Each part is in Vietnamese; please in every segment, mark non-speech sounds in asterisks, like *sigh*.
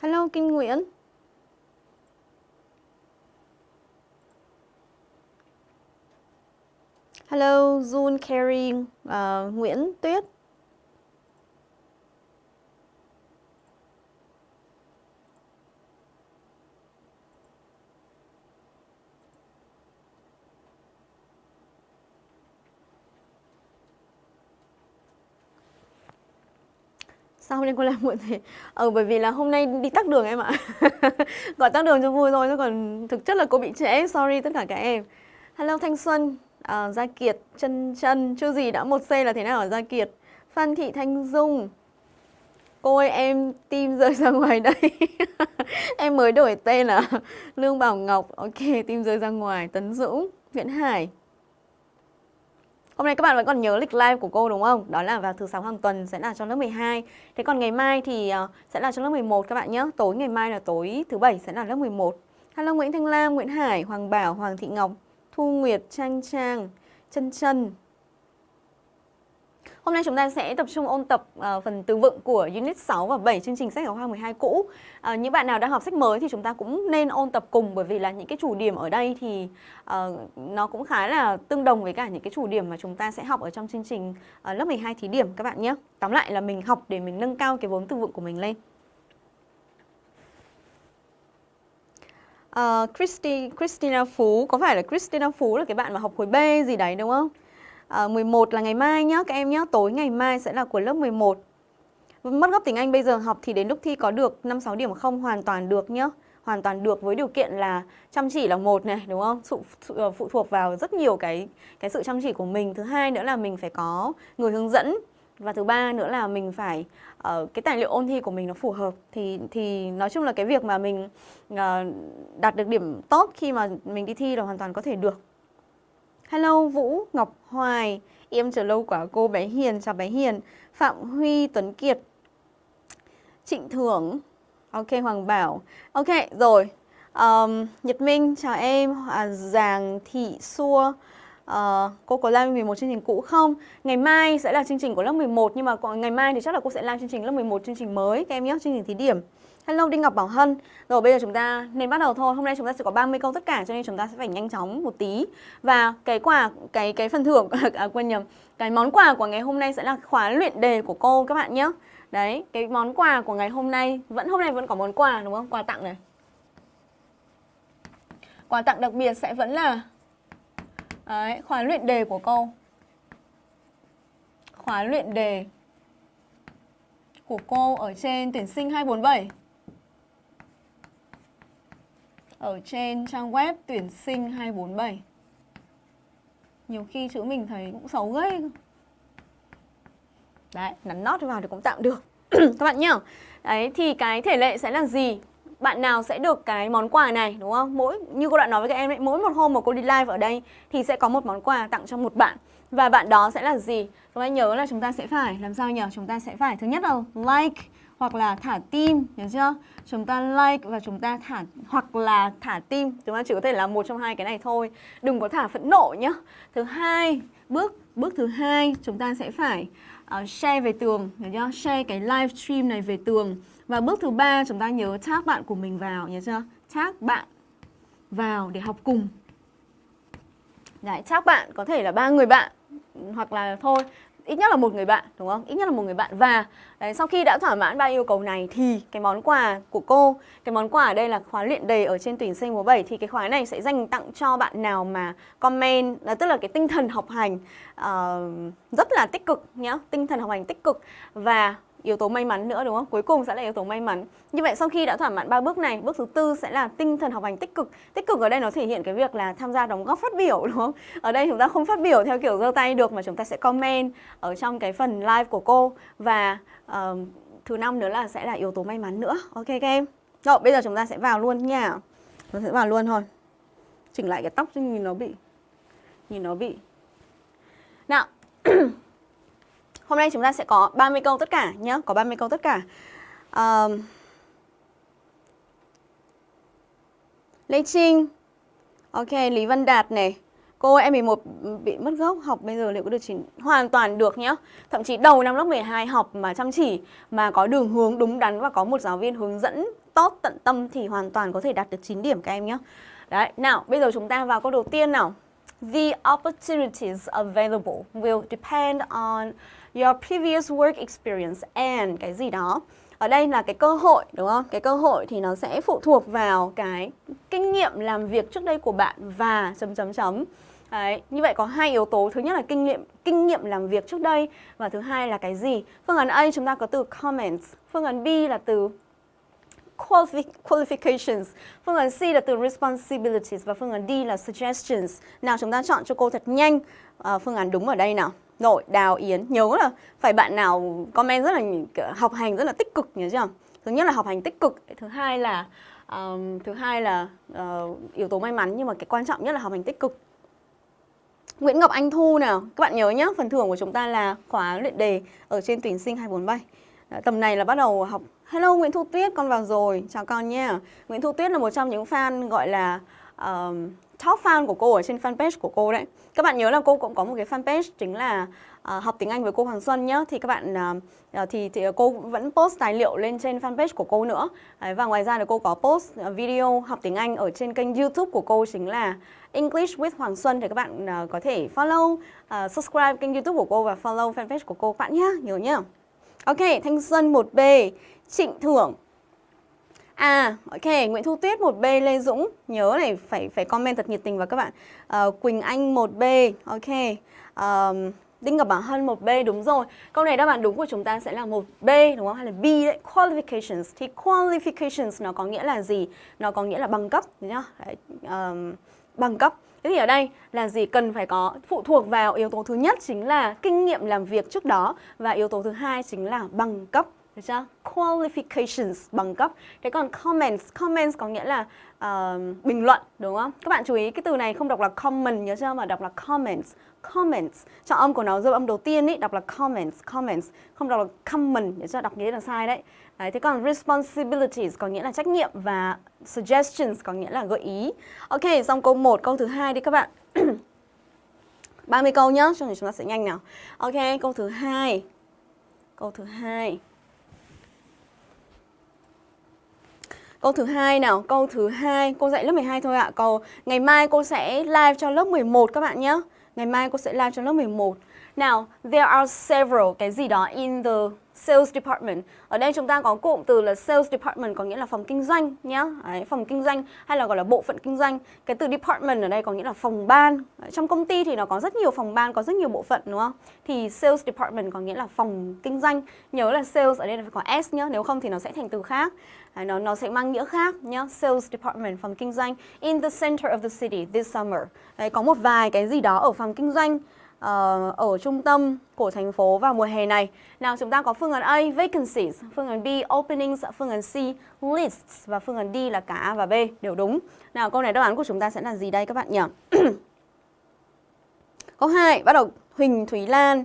Hello Kinh Nguyễn. Hello Jun Carey, uh, ờ, Nguyễn Tuyết. Sao hôm nay cô làm muộn thế? Ờ bởi vì là hôm nay đi tắc đường em ạ. *laughs* Gọi tắc đường cho vui thôi chứ còn thực chất là cô bị trễ. Sorry tất cả các em. Hello Thanh Xuân. À, Gia Kiệt Chân Chân Chưa gì đã? Một c là thế nào ở Gia Kiệt. Phan Thị Thanh Dung. Cô ơi em tim rơi ra *laughs* ngoài đây. *laughs* Em mới đổi tên là Lương Bảo Ngọc. Ok tim rơi ra ngoài. Tấn Dũng nguyễn Hải. Hôm nay các bạn vẫn còn nhớ lịch live của cô đúng không? Đó là vào thứ sáu hàng tuần sẽ là cho lớp 12 Thế còn ngày mai thì ờ, sẽ là cho lớp 11 các bạn nhé Tối ngày mai là tối thứ bảy sẽ là lớp 11 Hello Nguyễn Thanh Lam, Nguyễn Hải, Hoàng Bảo, Hoàng Thị Ngọc Thu Nguyệt, Trang Trang, Trân Trân. Hôm nay chúng ta sẽ tập trung ôn tập uh, phần từ vựng của Unit 6 và 7 chương trình sách giáo khoa 12 cũ. Uh, những bạn nào đang học sách mới thì chúng ta cũng nên ôn tập cùng bởi vì là những cái chủ điểm ở đây thì uh, nó cũng khá là tương đồng với cả những cái chủ điểm mà chúng ta sẽ học ở trong chương trình uh, lớp 12 thí điểm các bạn nhé. Tóm lại là mình học để mình nâng cao cái vốn từ vựng của mình lên. Uh, Christy, Christina Phú, có phải là Christina Phú là cái bạn mà học khối B gì đấy đúng không? Ờ, à, 11 là ngày mai nhá các em nhá tối ngày mai sẽ là của lớp 11 mất gốc tiếng Anh bây giờ học thì đến lúc thi có được 5-6 điểm không hoàn toàn được nhá. Hoàn toàn được với điều kiện là chăm chỉ là một này đúng không? Phụ, sự ờ, phụ thuộc vào rất nhiều cái cái sự chăm chỉ của mình. Thứ hai nữa là mình phải có người hướng dẫn. Và thứ ba nữa là mình phải uh, cái tài liệu ôn thi của mình nó phù hợp. Thì thì nói chung là cái việc mà mình uh, đạt được điểm tốt khi mà mình đi thi là hoàn toàn có thể được. Hello Vũ, Ngọc Hoài. Em chờ lâu quá cô bé Hiền, chào bé Hiền. Phạm Huy, Tuấn Kiệt. Trịnh Thưởng. Ok, Hoàng Bảo. Ok, rồi. Um, Nhật Minh, chào em. À, Giàng Thị Xua. Uh, Cô có live 11 chương trình cũ không? Ngày mai sẽ là chương trình của lớp 11 Nhưng mà ngày mai thì chắc là cô sẽ live chương trình lớp 11 chương trình mới. Các em nhé, chương trình thí điểm. Hello Đinh Ngọc Bảo Hân. Rồi bây giờ chúng ta nên bắt đầu thôi. Hôm nay chúng ta sẽ có 30 câu tất cả cho nên chúng ta sẽ phải nhanh chóng một tí. Và cái quà, cái cái phần thưởng, *laughs* à, quên nhầm. Cái món quà của ngày hôm nay sẽ là khóa luyện đề của cô các bạn nhé. Đấy, cái món quà của ngày hôm nay Vẫn hôm nay vẫn có món quà đúng không? Quà tặng này. Quà tặng đặc biệt sẽ vẫn là Đấy, khóa luyện đề của cô. Khóa luyện đề của cô ở trên tuyển sinh 247 ở trên trang web tuyển sinh 247. Nhiều khi chữ mình thấy cũng xấu ghê. Đấy, nắn nót vào thì cũng tạm được. *clears throat* Các bạn nhá. Đấy, thì cái thể lệ sẽ là gì? Bạn nào sẽ được cái món quà này đúng không? Mỗi như cô đã nói với các em ấy, mỗi một hôm mà cô đi live ở đây thì sẽ có một món quà tặng cho một bạn. Và bạn đó sẽ là gì? Các bạn nhớ là chúng ta sẽ phải làm sao nhỉ? Chúng ta sẽ phải thứ nhất là like hoặc là thả tim, nhớ chưa? Chúng ta like và chúng ta thả hoặc là thả tim, chúng ta chỉ có thể làm một trong hai cái này thôi. Đừng có thả phẫn nộ nhá. Thứ hai, bước bước thứ hai chúng ta sẽ phải uh, share về tường, nhớ chưa? Share cái live stream này về tường. Và bước thứ ba chúng ta nhớ tag bạn của mình vào, nhớ chưa? Tag bạn vào để học cùng. Đấy, tag bạn có thể là ba người bạn hoặc là thôi ít nhất là một người bạn đúng không? Ít nhất là một người bạn và đấy, sau khi đã thỏa mãn ba yêu cầu này thì cái món quà của cô, cái món quà ở đây là khóa luyện đề ở trên tuyển sinh mùa 7 thì cái khóa này sẽ dành tặng cho bạn nào mà comment là tức là cái tinh thần học hành uh, rất là tích cực nhá, tinh thần học hành tích cực và yếu tố may mắn nữa đúng không? Cuối cùng sẽ là yếu tố may mắn. Như vậy sau khi đã thỏa mãn ba bước này, bước thứ tư sẽ là tinh thần học hành tích cực. Tích cực ở đây nó thể hiện cái việc là tham gia đóng góp phát biểu *laughs* đúng không? Ở đây chúng ta không phát biểu theo kiểu giơ tay được mà chúng ta sẽ comment ở trong cái phần live của cô và uh, thứ năm nữa là sẽ là yếu tố may mắn nữa. Ok các em? Rồi, bây giờ chúng ta sẽ vào luôn nha. Chúng ta sẽ vào luôn thôi. Chỉnh lại cái tóc cho nhìn nó bị nhìn nó bị nào *clears throat* Hôm nay chúng ta sẽ có 30 câu tất cả nhé, có 30 câu tất cả. Uh, Lê Trinh, ok, Lý Văn Đạt này, cô em 11 bị mất gốc học bây giờ liệu có được chỉnh hoàn toàn được nhá. Thậm chí đầu năm lớp 12 học mà chăm chỉ mà có đường hướng đúng đắn và có một giáo viên hướng dẫn tốt, tận tâm thì hoàn toàn có thể đạt được 9 điểm các em nhé. Đấy, nào, bây giờ chúng ta vào câu đầu tiên nào. The opportunities available will depend on your previous work experience and cái gì đó. Ở đây là cái cơ hội đúng không? Cái cơ hội thì nó sẽ phụ thuộc vào cái kinh nghiệm làm việc trước đây của bạn và chấm chấm chấm. Đấy, như vậy có hai yếu tố, thứ nhất là kinh nghiệm kinh nghiệm làm việc trước đây và thứ hai là cái gì? Phương án A chúng ta có từ comments, phương án B là từ qualifications, phương án C là từ responsibilities và phương án D là suggestions. Nào chúng ta chọn cho cô thật nhanh à, phương án đúng ở đây nào. Rồi, Đào Yến, nhớ là phải bạn nào comment rất là học hành rất là tích cực nhớ chưa? Thứ nhất là học hành tích cực, thứ hai là um, thứ hai là uh, yếu tố may mắn nhưng mà cái quan trọng nhất là học hành tích cực. Nguyễn Ngọc Anh Thu nào, các bạn nhớ nhé, phần thưởng của chúng ta là khóa luyện đề ở trên tuyển sinh 247. Tầm này là bắt đầu học Hello Nguyễn Thu Tuyết, con vào rồi, chào con nha Nguyễn Thu Tuyết là một trong những fan gọi là um, top fan của cô ở trên fanpage của cô đấy. Các bạn nhớ là cô cũng có một cái fanpage chính là uh, học tiếng Anh với cô Hoàng Xuân nhá. Thì các bạn uh, thì, thì cô vẫn post tài liệu lên trên fanpage của cô nữa. Đấy, Và ngoài ra là cô có post video học tiếng Anh ở trên kênh youtube của cô chính là English with Hoàng Xuân. Thì các bạn uh, có thể follow, uh, subscribe kênh youtube của cô và follow fanpage của cô các bạn nhé Nhớ nhá. Ok, Thanh Xuân 1B Trịnh Thưởng. À, ok, Nguyễn Thu Tuyết 1B, Lê Dũng. Nhớ này, phải phải comment thật nhiệt tình vào các bạn. Uh, Quỳnh Anh 1B, ok. Um, Đinh Ngọc Bảo Hân 1B, đúng rồi. Câu này đáp án đúng của chúng ta sẽ là 1B, đúng không? Hay là B đấy, qualifications. Thì qualifications nó có nghĩa là gì? Nó có nghĩa là bằng cấp, nhá đấy, um, Bằng cấp. Thế thì ở đây là gì? Cần phải có phụ thuộc vào yếu tố thứ nhất chính là kinh nghiệm làm việc trước đó và yếu tố thứ hai chính là bằng cấp được chưa? Qualifications bằng cấp. Thế còn comments, comments có nghĩa là uh, bình luận đúng không? Các bạn chú ý cái từ này không đọc là comment nhớ chưa mà đọc là comments. Comments. Trọng âm của nó dấu âm đầu tiên ý đọc là comments, comments, không đọc là comment nhớ chưa? Đọc nghĩa là sai đấy. Đấy, thế còn responsibilities có nghĩa là trách nhiệm và suggestions có nghĩa là gợi ý. Ok, xong câu 1, câu thứ hai đi các bạn. *clears throat* 30 câu nhá, cho nên chúng ta sẽ nhanh nào. Ok, câu thứ hai. Câu thứ hai. Câu thứ hai nào, câu thứ hai, cô dạy lớp 12 thôi ạ. Câu ngày mai cô sẽ live cho lớp 11 các bạn nhé. Ngày mai cô sẽ live cho lớp 11. Nào, there are several cái gì đó in the sales department. Ở đây chúng ta có cụm từ là sales department có nghĩa là phòng kinh doanh nhá. Đấy, phòng kinh doanh hay là gọi là bộ phận kinh doanh. Cái từ department ở đây có nghĩa là phòng ban. Đấy, trong công ty thì nó có rất nhiều phòng ban, có rất nhiều bộ phận đúng không? Thì sales department có nghĩa là phòng kinh doanh. Nhớ là sales ở đây là phải có s nhá, nếu không thì nó sẽ thành từ khác. Nó nó sẽ mang nghĩa khác nhá. Sales department phòng kinh doanh in the center of the city this summer. Đấy, có một vài cái gì đó ở phòng kinh doanh uh, ở trung tâm của thành phố vào mùa hè này. Nào chúng ta có phương án A vacancies, phương án B openings, phương án C lists và phương án D là cả A và B đều đúng. Nào câu này đáp án của chúng ta sẽ là gì đây các bạn nhỉ? *clears throat* câu 2 bắt đầu Huỳnh Thúy Lan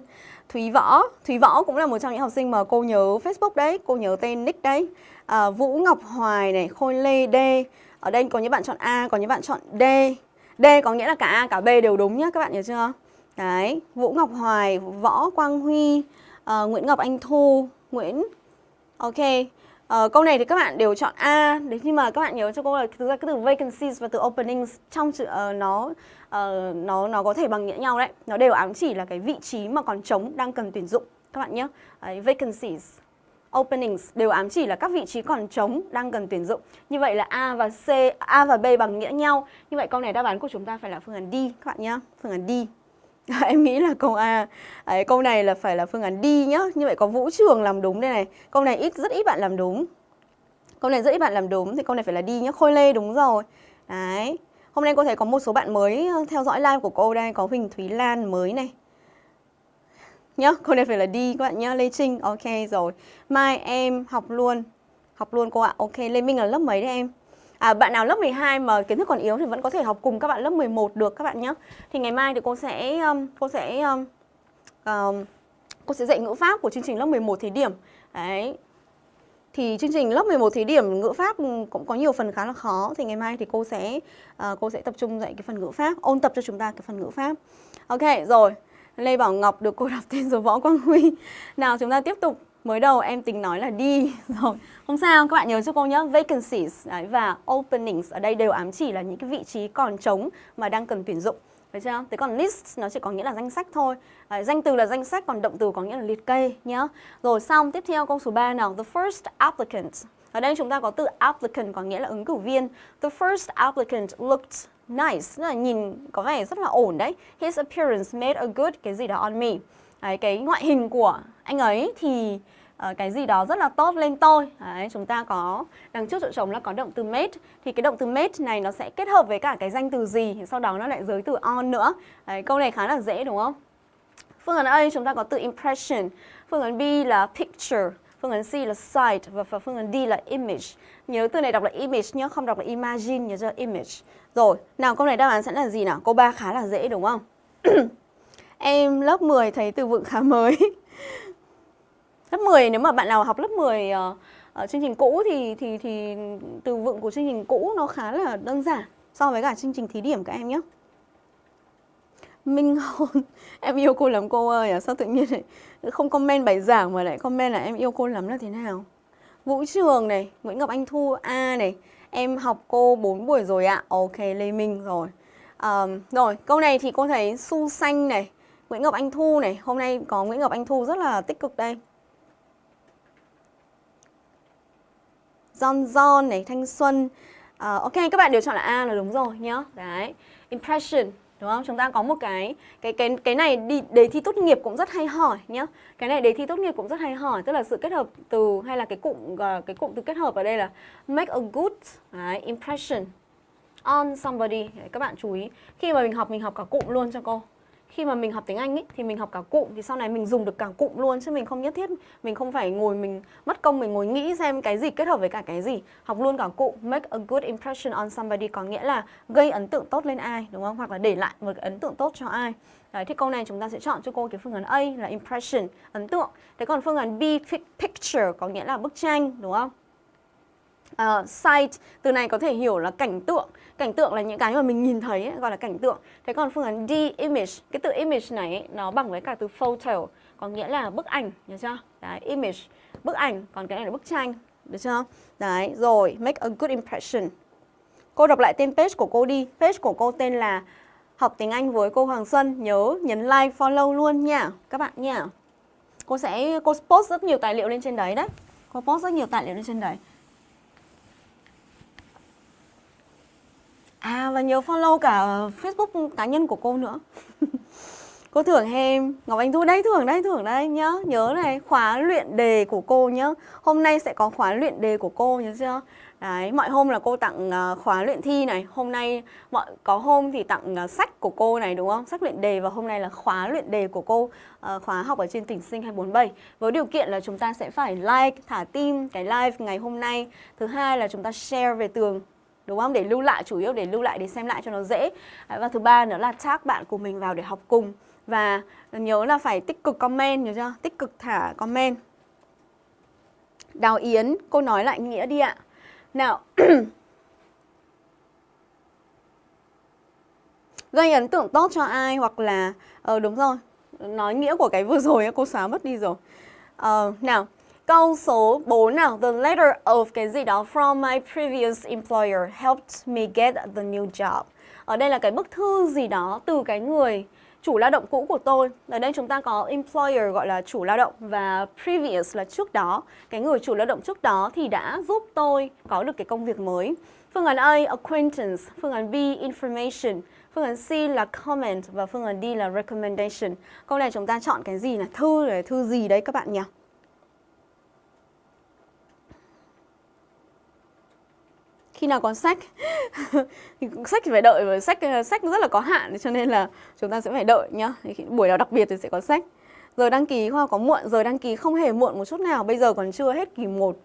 Thúy Võ, Thúy Võ cũng là một trong những học sinh mà cô nhớ Facebook đấy, cô nhớ tên nick đấy. À, Vũ Ngọc Hoài này, Khôi Lê D. Ở đây có những bạn chọn A, có những bạn chọn D. D có nghĩa là cả A cả B đều đúng nhá các bạn nhớ chưa? Đấy, Vũ Ngọc Hoài, Võ Quang Huy, à, Nguyễn Ngọc Anh Thu, Nguyễn Ok, à, câu này thì các bạn đều chọn A Đấy nhưng mà các bạn nhớ cho cô là thực ra cái từ vacancies và từ openings trong chữ uh, nó uh, nó nó có thể bằng nghĩa nhau đấy Nó đều ám chỉ là cái vị trí mà còn trống đang cần tuyển dụng các bạn nhé đấy, Vacancies openings đều ám chỉ là các vị trí còn trống đang cần tuyển dụng. Như vậy là A và C, A và B bằng nghĩa nhau. Như vậy câu này đáp án của chúng ta phải là phương án D các bạn nhé. Phương án D. *laughs* em nghĩ là câu A Đấy, câu này là phải là phương án D nhá như vậy có Vũ Trường làm đúng đây này câu này ít rất ít bạn làm đúng câu này rất ít bạn làm đúng thì câu này phải là D nhá Khôi Lê đúng rồi đấy hôm nay cô thấy có một số bạn mới ờ, theo dõi live của cô đây có Huỳnh Thúy Lan mới này nhá câu này phải là đi các bạn nhá Lê Trinh ok rồi mai em học luôn học luôn cô ạ ok Lê Minh là lớp mấy đấy em À, bạn nào lớp 12 mà kiến thức còn yếu thì vẫn có thể học cùng các bạn lớp 11 được các bạn nhé. Thì ngày mai thì cô sẽ um, cô sẽ um, um, cô sẽ dạy ngữ pháp của chương trình lớp 11 thí điểm. Đấy. Thì chương trình lớp 11 thí điểm ngữ pháp cũng có nhiều phần khá là khó thì ngày mai thì cô sẽ uh, cô sẽ tập trung dạy cái phần ngữ pháp, ôn tập cho chúng ta cái phần ngữ pháp. Ok, rồi. Lê Bảo Ngọc được cô đọc *laughs* tên rồi Võ Quang Huy. Nào chúng ta tiếp tục Mới đầu em tính nói là đi *laughs* rồi. Không sao, các bạn nhớ cho cô nhé. Vacancies đấy, và openings ở đây đều ám chỉ là những cái vị trí còn trống mà đang cần tuyển dụng. Được chưa? Thế còn list nó chỉ có nghĩa là danh sách thôi. à, danh từ là danh sách còn động từ có nghĩa là liệt kê nhá. Rồi xong tiếp theo câu số 3 nào. The first applicant. Ở đây chúng ta có từ applicant có nghĩa là ứng cử viên. The first applicant looked nice, tức là nhìn có vẻ rất là ổn đấy. His appearance made a good cái gì đó on me. Đấy, cái ngoại hình của anh ấy thì uh, cái gì đó rất là tốt lên tôi. Đấy, chúng ta có đằng trước chỗ trống là có động từ made thì cái động từ made này nó sẽ kết hợp với cả cái danh từ gì thì sau đó nó lại giới từ on nữa. Đấy, câu này khá là dễ đúng không? Phương án A chúng ta có từ impression, phương án B là picture, phương án C là sight và phương án D là image. Nhớ từ này đọc là image nhé, không đọc là imagine nhớ chưa? Image. Rồi, nào câu này đáp án sẽ là gì nào? Câu 3 khá là dễ đúng không? *coughs* em lớp 10 thấy từ vựng khá mới. lớp 10 nếu mà bạn nào học lớp 10 uh, uh, chương trình cũ thì thì thì từ vựng của chương trình cũ nó khá là đơn giản so với cả chương trình thí điểm các em nhé. Minh Hôn. *laughs* Em yêu cô lắm cô ơi à? Sao tự nhiên này không comment bài giảng mà lại comment là em yêu cô lắm là thế nào? Vũ Trường này Nguyễn Ngọc Anh Thu A này Em học cô 4 buổi rồi ạ. Ok Lê Minh rồi. À, Rồi câu này thì cô thấy Su Xanh này Nguyễn Ngọc Anh Thu này. Hôm nay có Nguyễn Ngọc Anh Thu rất là tích cực đây. John John này Thanh Xuân. Uh, Ok các bạn đều chọn là A là đúng rồi nhá. Đấy Impression đúng không? Chúng ta có một cái cái cái cái này đi đề thi tốt nghiệp cũng rất hay hỏi nhá. Cái này đề thi tốt nghiệp cũng rất hay hỏi, tức là sự kết hợp từ hay là cái cụm ờ, cái cụm từ kết hợp ở đây là make a good đấy, impression on somebody. Các bạn chú ý, khi mà mình học mình học cả cụm luôn cho cô khi mà mình học tiếng Anh ý, thì mình học cả cụm thì sau này mình dùng được cả cụm luôn chứ mình không nhất thiết mình không phải ngồi mình mất công mình ngồi nghĩ xem cái gì kết hợp với cả cái gì học luôn cả cụm make a good impression on somebody có nghĩa là gây ấn tượng tốt lên ai đúng không hoặc là để lại một ấn tượng tốt cho ai Đấy, thì câu này chúng ta sẽ chọn cho cô cái phương án A là impression, ấn tượng. Thế còn phương án B, picture có nghĩa là bức tranh, đúng không? Ờ, uh, sight, từ này có thể hiểu là cảnh tượng cảnh tượng là những cái mà mình nhìn thấy ấy, gọi là cảnh tượng. Thế còn phương án D image. Cái từ image này ấy, nó bằng với cả từ photo có nghĩa là bức ảnh nhớ chưa? Đấy image. Bức ảnh còn cái này là bức tranh được chưa? Đấy rồi make a good impression. Cô đọc lại tên page của cô đi. Page của cô tên là học tiếng Anh với cô Hoàng Xuân. Nhớ nhấn like follow luôn nha các bạn nha. Cô sẽ cô post rất nhiều tài liệu lên trên đấy đấy. Cô post rất nhiều tài liệu lên trên đấy. À và nhớ follow cả Facebook cá nhân của cô nữa. Cô thưởng em Ngọc Anh Thu đây thưởng đây thưởng đây nhớ Nhớ này khóa luyện đề của cô nhớ Hôm nay sẽ có khóa luyện đề của cô nhớ chưa? Đấy, mọi hôm là cô tặng uh, khóa luyện thi này. Hôm nay mọi có hôm thì tặng uh, sách của cô này đúng không? Sách luyện đề và hôm nay là khóa luyện đề của cô uh, Khóa học ở trên tỉnh sinh 247 Với điều kiện là chúng ta sẽ phải like, thả tim cái live ngày hôm nay. Thứ hai là chúng ta share về tường đúng không? Để lưu lại chủ yếu để lưu lại để xem lại cho nó dễ. À, và thứ ba nữa là tag bạn của mình vào để học cùng và nhớ là phải tích cực comment nhớ chưa? Tích cực thả comment. Đào Yến, cô nói lại nghĩa đi ạ. Nào. *coughs* Gây ấn tượng tốt cho ai hoặc là ờ đúng rồi. Nói nghĩa của cái vừa rồi cô xóa mất đi rồi. ờ, nào, Câu số 4 nào, the letter of cái gì đó from my previous employer helped me get the new job. Ở đây là cái bức thư gì đó từ cái người chủ lao động cũ của tôi. Ở đây chúng ta có employer gọi là chủ lao động và previous là trước đó. Cái người chủ lao động trước đó thì đã giúp tôi có được cái công việc mới. Phương án A acquaintance, phương án B information, phương án C là comment và phương án D là recommendation. Câu này chúng ta chọn cái gì là thư là thư gì đấy các bạn nhỉ? Khi nào có sách. *laughs* Thì sách thì phải đợi, và sách sách rất là có hạn, cho nên là chúng ta sẽ phải đợi nhá. Buổi nào đặc biệt thì sẽ có sách. Giờ đăng ký khoa có muộn, giờ đăng ký không hề muộn một chút nào. Bây giờ còn chưa hết kỳ 1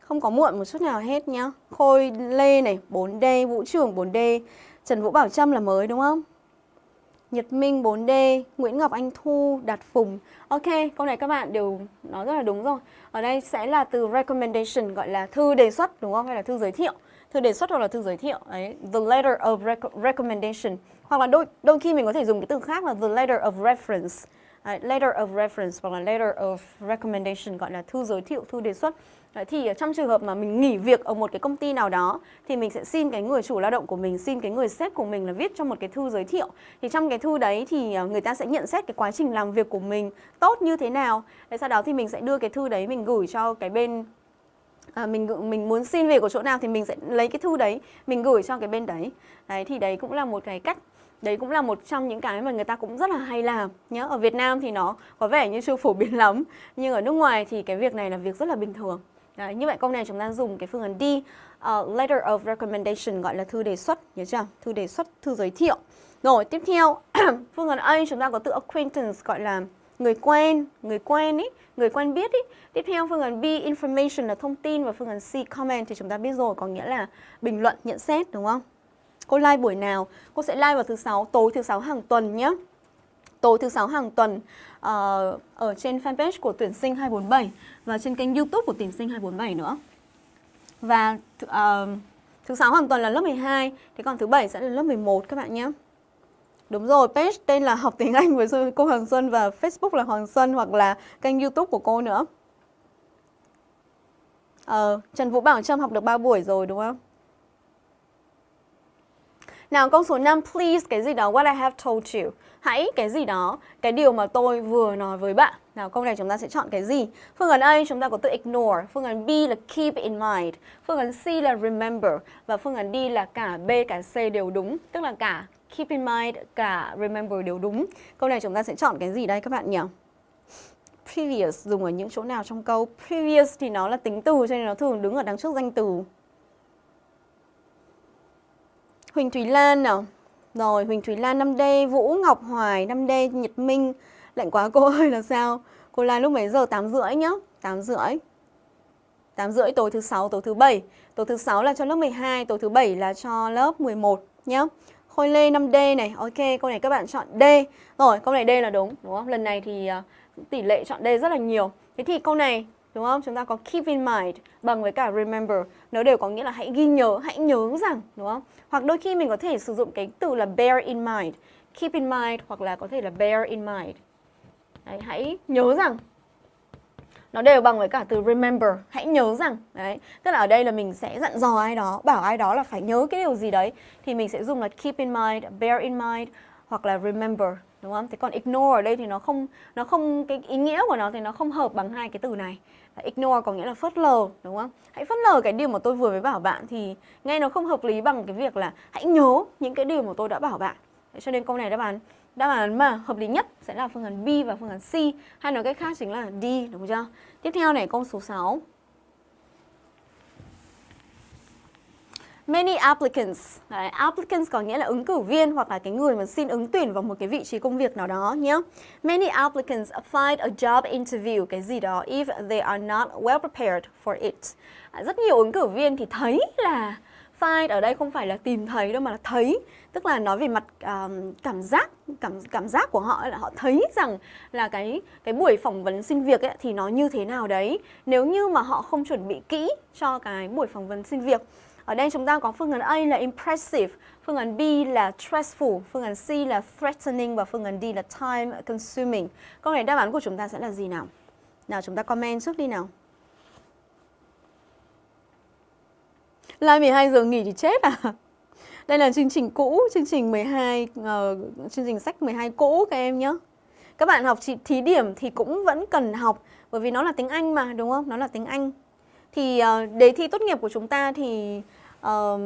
không có muộn một chút nào hết nhá. Khôi Lê này 4D Vũ Trường 4D Trần Vũ Bảo Trâm là mới, đúng không? Nhật Minh 4D, Nguyễn Ngọc Anh Thu, Đạt Phùng. Ok, câu này các bạn đều nói rất là đúng rồi. Ở đây sẽ là từ recommendation gọi là thư đề xuất đúng không? Hay là thư giới thiệu. Thư đề xuất hoặc là thư giới thiệu. Đấy, the letter of rec recommendation. Hoặc là đôi đôi khi mình có thể dùng cái từ khác là the letter of reference. Đấy, letter of reference hoặc là letter of recommendation gọi là thư giới thiệu, thư đề xuất. Đấy, thì trong trường hợp mà mình nghỉ việc ở một cái công ty nào đó thì mình sẽ xin cái người chủ lao động của mình, xin cái người sếp của mình là viết cho một cái thư giới thiệu. Thì trong cái thư đấy thì à, người ta sẽ nhận xét cái quá trình làm việc của mình tốt như thế nào. Đấy, sau đó thì mình sẽ đưa cái thư đấy mình gửi cho cái bên à, mình mình muốn xin việc của chỗ nào thì mình sẽ lấy cái thư đấy mình gửi cho cái bên đấy đấy thì đấy cũng là một cái cách đấy cũng là một trong những cái mà người ta cũng rất là hay làm nhé ở Việt Nam thì nó có vẻ như chưa phổ biến *laughs* lắm nhưng ở nước ngoài thì cái việc này là việc rất là bình thường đấy, như vậy câu này chúng ta dùng cái phương án D uh, letter of recommendation gọi là thư đề xuất nhớ chưa? Thư đề xuất thư giới thiệu. Rồi tiếp theo *clears throat* phương án A chúng ta có từ acquaintance gọi là người quen người quen ý người quen biết ý. Tiếp theo phương án B information là thông tin và phương án C comment thì chúng ta biết rồi có nghĩa là bình luận nhận xét đúng không? Cô like buổi nào? Cô sẽ like vào thứ sáu tối thứ sáu hàng tuần nhé. Tối thứ sáu hàng tuần. Ờ, ở trên fanpage của tuyển sinh 247 và trên kênh YouTube của tuyển sinh 247 nữa. Và uh, thứ sáu hoàn toàn là lớp 12, thế còn thứ bảy sẽ là lớp 11 các bạn nhé. Đúng rồi, page tên là học tiếng Anh với cô Hoàng Xuân và Facebook là Hoàng Xuân hoặc là kênh YouTube của cô nữa. Ờ, Trần Vũ Bảo Trâm học được 3 buổi rồi đúng không? Nào câu số 5, please cái gì đó what I have told you. Hãy cái gì đó, cái điều mà tôi vừa nói với bạn. Nào câu này chúng ta sẽ chọn cái gì? Phương án A chúng ta có từ ignore, phương án B là keep in mind, phương án C là remember và phương án D là cả B cả C đều đúng, tức là cả keep in mind cả remember đều đúng. Câu này chúng ta sẽ chọn cái gì đây các bạn nhỉ? Previous dùng ở những chỗ nào trong câu? Previous thì nó là tính từ cho nên nó thường đứng ở đằng trước danh từ. Huỳnh Thúy Lan à? Rồi, Huỳnh Thúy Lan 5D Vũ Ngọc Hoài 5D Nhật Minh. Lạnh quá, cô *laughs* ơi, là sao? Cô Lan lúc mấy giờ? 8 rưỡi nhá. 8 rưỡi. 8 rưỡi, tối thứ 6 tối thứ 7 Tối thứ 6 là cho lớp 12 Tối thứ 7 là cho lớp 11 nhá. Khôi Lê 5D này. Ok, câu này các bạn chọn D. Rồi, câu này D là đúng đúng không? Lần này thì à, tỷ lệ chọn D rất là nhiều. Thế thì câu này đúng không? Chúng ta có keep in mind bằng với cả remember, nó đều có nghĩa là hãy ghi nhớ, hãy nhớ rằng, đúng không? Hoặc đôi khi mình có thể sử dụng cái từ là bear in mind, keep in mind hoặc là có thể là bear in mind. Đấy, hãy nhớ rằng nó đều bằng với cả từ remember, hãy nhớ rằng. Đấy, tức là ở đây là mình sẽ dặn dò ai đó, bảo ai đó là phải nhớ cái điều gì đấy thì mình sẽ dùng là keep in mind, bear in mind hoặc là remember đúng không? Thế còn ignore ở đây thì nó không nó không, cái ý nghĩa của nó thì nó không hợp bằng hai cái từ này. Ignore có nghĩa là phớt lờ, đúng không? Hãy phớt lờ cái điều mà tôi vừa mới bảo bạn thì nghe nó không hợp lý bằng cái việc là hãy nhớ những cái điều mà tôi đã bảo bạn. Thế cho nên câu này đáp án đáp án mà hợp lý nhất sẽ là phương án B và phương án C, hay nói cách khác chính là D, đúng chưa? Tiếp theo này, câu số 6. Many applicants. Đấy, applicants có nghĩa là ứng cử viên hoặc là cái người mà xin ứng tuyển vào một cái vị trí công việc nào đó nhé. Many applicants applied a job interview cái gì đó if they are not well prepared for it. À, rất nhiều ứng cử viên thì thấy là find ở đây không phải là tìm thấy đâu mà là thấy tức là nói về mặt um, cảm giác cảm cảm giác của họ là họ thấy rằng là cái cái buổi phỏng vấn xin việc ấy, thì nó như thế nào đấy nếu như mà họ không chuẩn bị kỹ cho cái buổi phỏng vấn xin việc ở đây chúng ta có phương án A là impressive, phương án B là stressful, phương án C là threatening và phương án D là time consuming. Câu này đáp án của chúng ta sẽ là gì nào? Nào chúng ta comment trước đi nào. Live 12 giờ nghỉ thì chết à? Đây là chương trình cũ, chương trình 12 uh, ờ, chương trình sách 12 cũ các em nhé. Các bạn học thí điểm thì cũng vẫn cần học bởi vì nó là tiếng Anh mà đúng không? Nó là tiếng Anh. Thì uh, đề thi tốt nghiệp của chúng ta thì uh,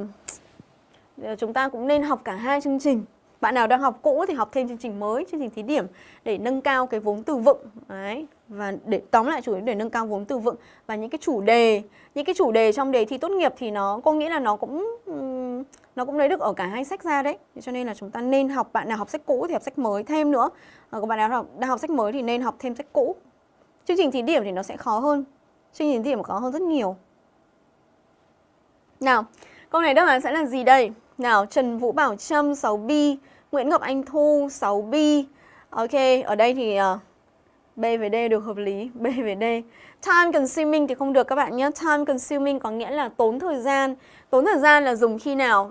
chúng ta cũng nên học cả hai chương trình bạn nào đang học cũ thì học thêm chương trình mới, chương trình thí điểm để nâng cao cái vốn từ vựng đấy và để tóm lại chủ yếu để nâng cao vốn từ vựng và những cái chủ đề, những cái chủ đề trong đề thi tốt nghiệp thì nó có nghĩa là nó cũng nó cũng lấy được ở cả hai sách ra đấy. Cho nên là chúng ta nên học bạn nào học sách cũ thì học sách mới thêm nữa. Ờ, còn bạn nào học đang học sách mới thì nên học thêm sách cũ. Chương trình thí điểm thì nó sẽ khó hơn. Chương trình thí điểm khó hơn rất nhiều. Nào, câu này đáp án sẽ là gì đây? Nào, Trần Vũ Bảo Trâm 6B, Nguyễn Ngọc Anh Thu 6B. Ok, ở đây thì uh, B về D được hợp lý, B về D. Time consuming thì không được các bạn nhé. Time consuming có nghĩa là tốn thời gian. Tốn thời gian là dùng khi nào?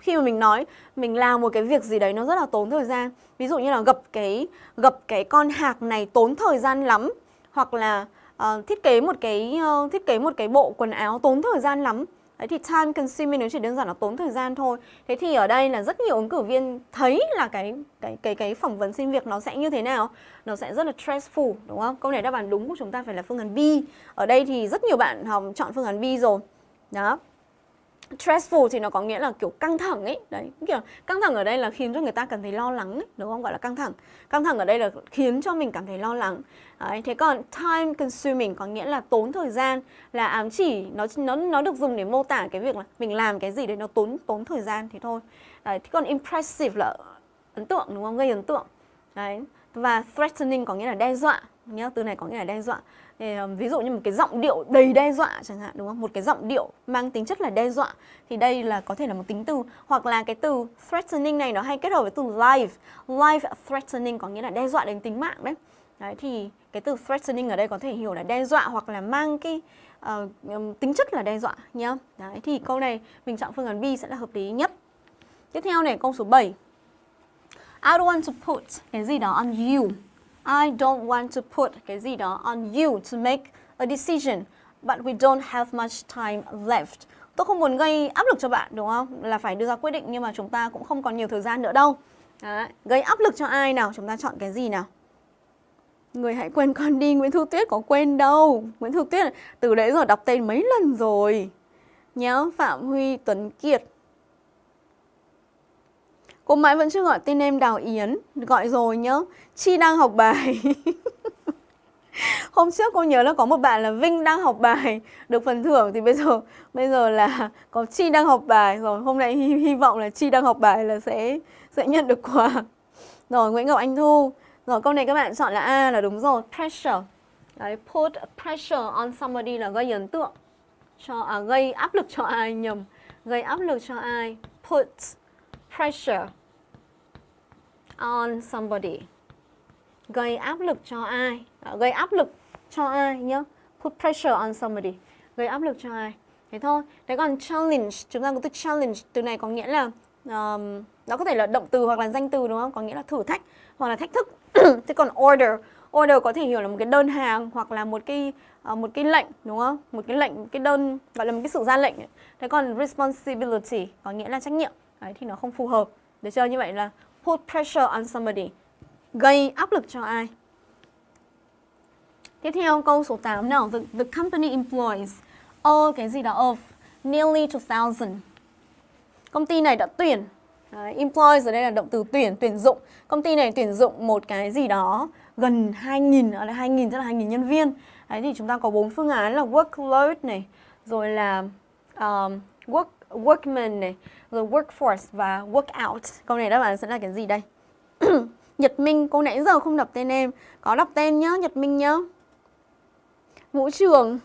Khi mà mình nói mình làm một cái việc gì đấy nó rất là tốn thời gian. Ví dụ như là gập cái gập cái con hạc này tốn thời gian lắm hoặc là uh, thiết kế một cái uh, thiết kế một cái bộ quần áo tốn thời gian lắm Đấy thì time consuming nó chỉ đơn giản là tốn thời gian thôi. Thế thì ở đây là rất nhiều ứng cử viên thấy là cái cái cái cái phỏng vấn xin việc nó sẽ như thế nào? Nó sẽ rất là stressful, đúng không? Câu này đáp án đúng của chúng ta phải là phương án B. Ở đây thì rất nhiều bạn học chọn phương án B rồi. Đó stressful thì nó có nghĩa là kiểu căng thẳng ấy. Đấy kiểu căng thẳng ở đây là khiến cho người ta cảm thấy lo lắng ấy, đúng không? Gọi là căng thẳng. Căng thẳng ở đây là khiến cho mình cảm thấy lo lắng. Đấy, thế còn time consuming có nghĩa là tốn thời gian là ám chỉ nó nó nó được dùng để mô tả cái việc là mình làm cái gì đấy nó tốn tốn thời gian thì thôi. Đấy thế còn impressive là ấn tượng đúng không? Gây ấn tượng. Đấy và threatening có nghĩa là đe dọa nhá từ này có nghĩa là đe dọa thì, ờ, ví dụ như một cái giọng điệu đầy đe dọa chẳng hạn đúng không? Một cái giọng điệu mang tính chất là đe dọa thì đây là có thể là một tính từ. Hoặc là cái từ threatening này nó hay kết hợp với từ life life threatening có nghĩa là đe dọa đến tính mạng đấy. Đấy thì cái từ threatening ở đây có thể hiểu là đe dọa hoặc là mang cái uh, tính chất là đe dọa nhá. Đấy thì câu này mình chọn phương án B sẽ là hợp lý nhất. Tiếp theo này câu số 7 I don't want to put cái gì đó on you. I don't want to put cái gì đó on you to make a decision, but we don't have much time left. Tôi không muốn gây áp lực cho bạn đúng không? Là phải đưa ra quyết định nhưng mà chúng ta cũng không còn nhiều thời gian nữa đâu. Đấy. Gây áp lực cho ai nào? Chúng ta chọn cái gì nào? Người hãy quên con đi, Nguyễn Thu Tuyết có quên đâu. Nguyễn Thu Tuyết từ đấy rồi đọc tên mấy lần rồi. Nhớ Phạm Huy Tuấn Kiệt Cô mãi vẫn chưa gọi tên em Đào Yến Gọi rồi nhá. Chi đang học bài. *laughs* Hôm trước cô nhớ là có một bạn là Vinh đang học bài. Được phần thưởng thì bây giờ Bây giờ là có Chi đang học bài. Rồi hôm nay hy, hy vọng là Chi đang học bài là sẽ sẽ nhận được quà. Rồi Nguyễn Ngọc Anh Thu. Rồi câu này các bạn chọn là A là đúng rồi. Pressure. Đấy, put pressure on somebody là gây ấn tượng cho à, gây áp lực cho ai nhầm? Gây áp lực cho ai? Put pressure on somebody. Gây áp lực cho ai? À, gây áp lực cho ai nhá? Put pressure on somebody. Gây áp lực cho ai? Thế thôi. Thế còn challenge chúng ta có từ challenge từ này có nghĩa là um, nó có thể là động từ hoặc là danh từ đúng không? Có nghĩa là thử thách hoặc là thách thức. *coughs* Thế còn order order có thể hiểu là một cái đơn hàng hoặc là một cái uh, một cái lệnh đúng không? Một cái lệnh cái đơn gọi là một cái sự ra lệnh. Thế còn responsibility có nghĩa là trách nhiệm. Đấy thì nó không phù hợp. Được chưa? Như vậy là put pressure on somebody. Gây áp lực cho ai? Tiếp theo câu số 8 nào. The, the company employs all cái gì đó of nearly 2000. Công ty này đã tuyển Đấy, employs ở đây là động từ tuyển, tuyển dụng. Công ty này tuyển dụng một cái gì đó gần 2.000, ở đây 2.000 tức là 2.000 nhân viên. Đấy thì chúng ta có bốn phương án là workload này, rồi là um, work workman này, rồi workforce và workout. Câu này đáp án sẽ là cái gì đây? *clears throat* Nhật Minh, cô nãy giờ không đọc tên em. Có đọc tên nhá, Nhật Minh nhá. Vũ Trường,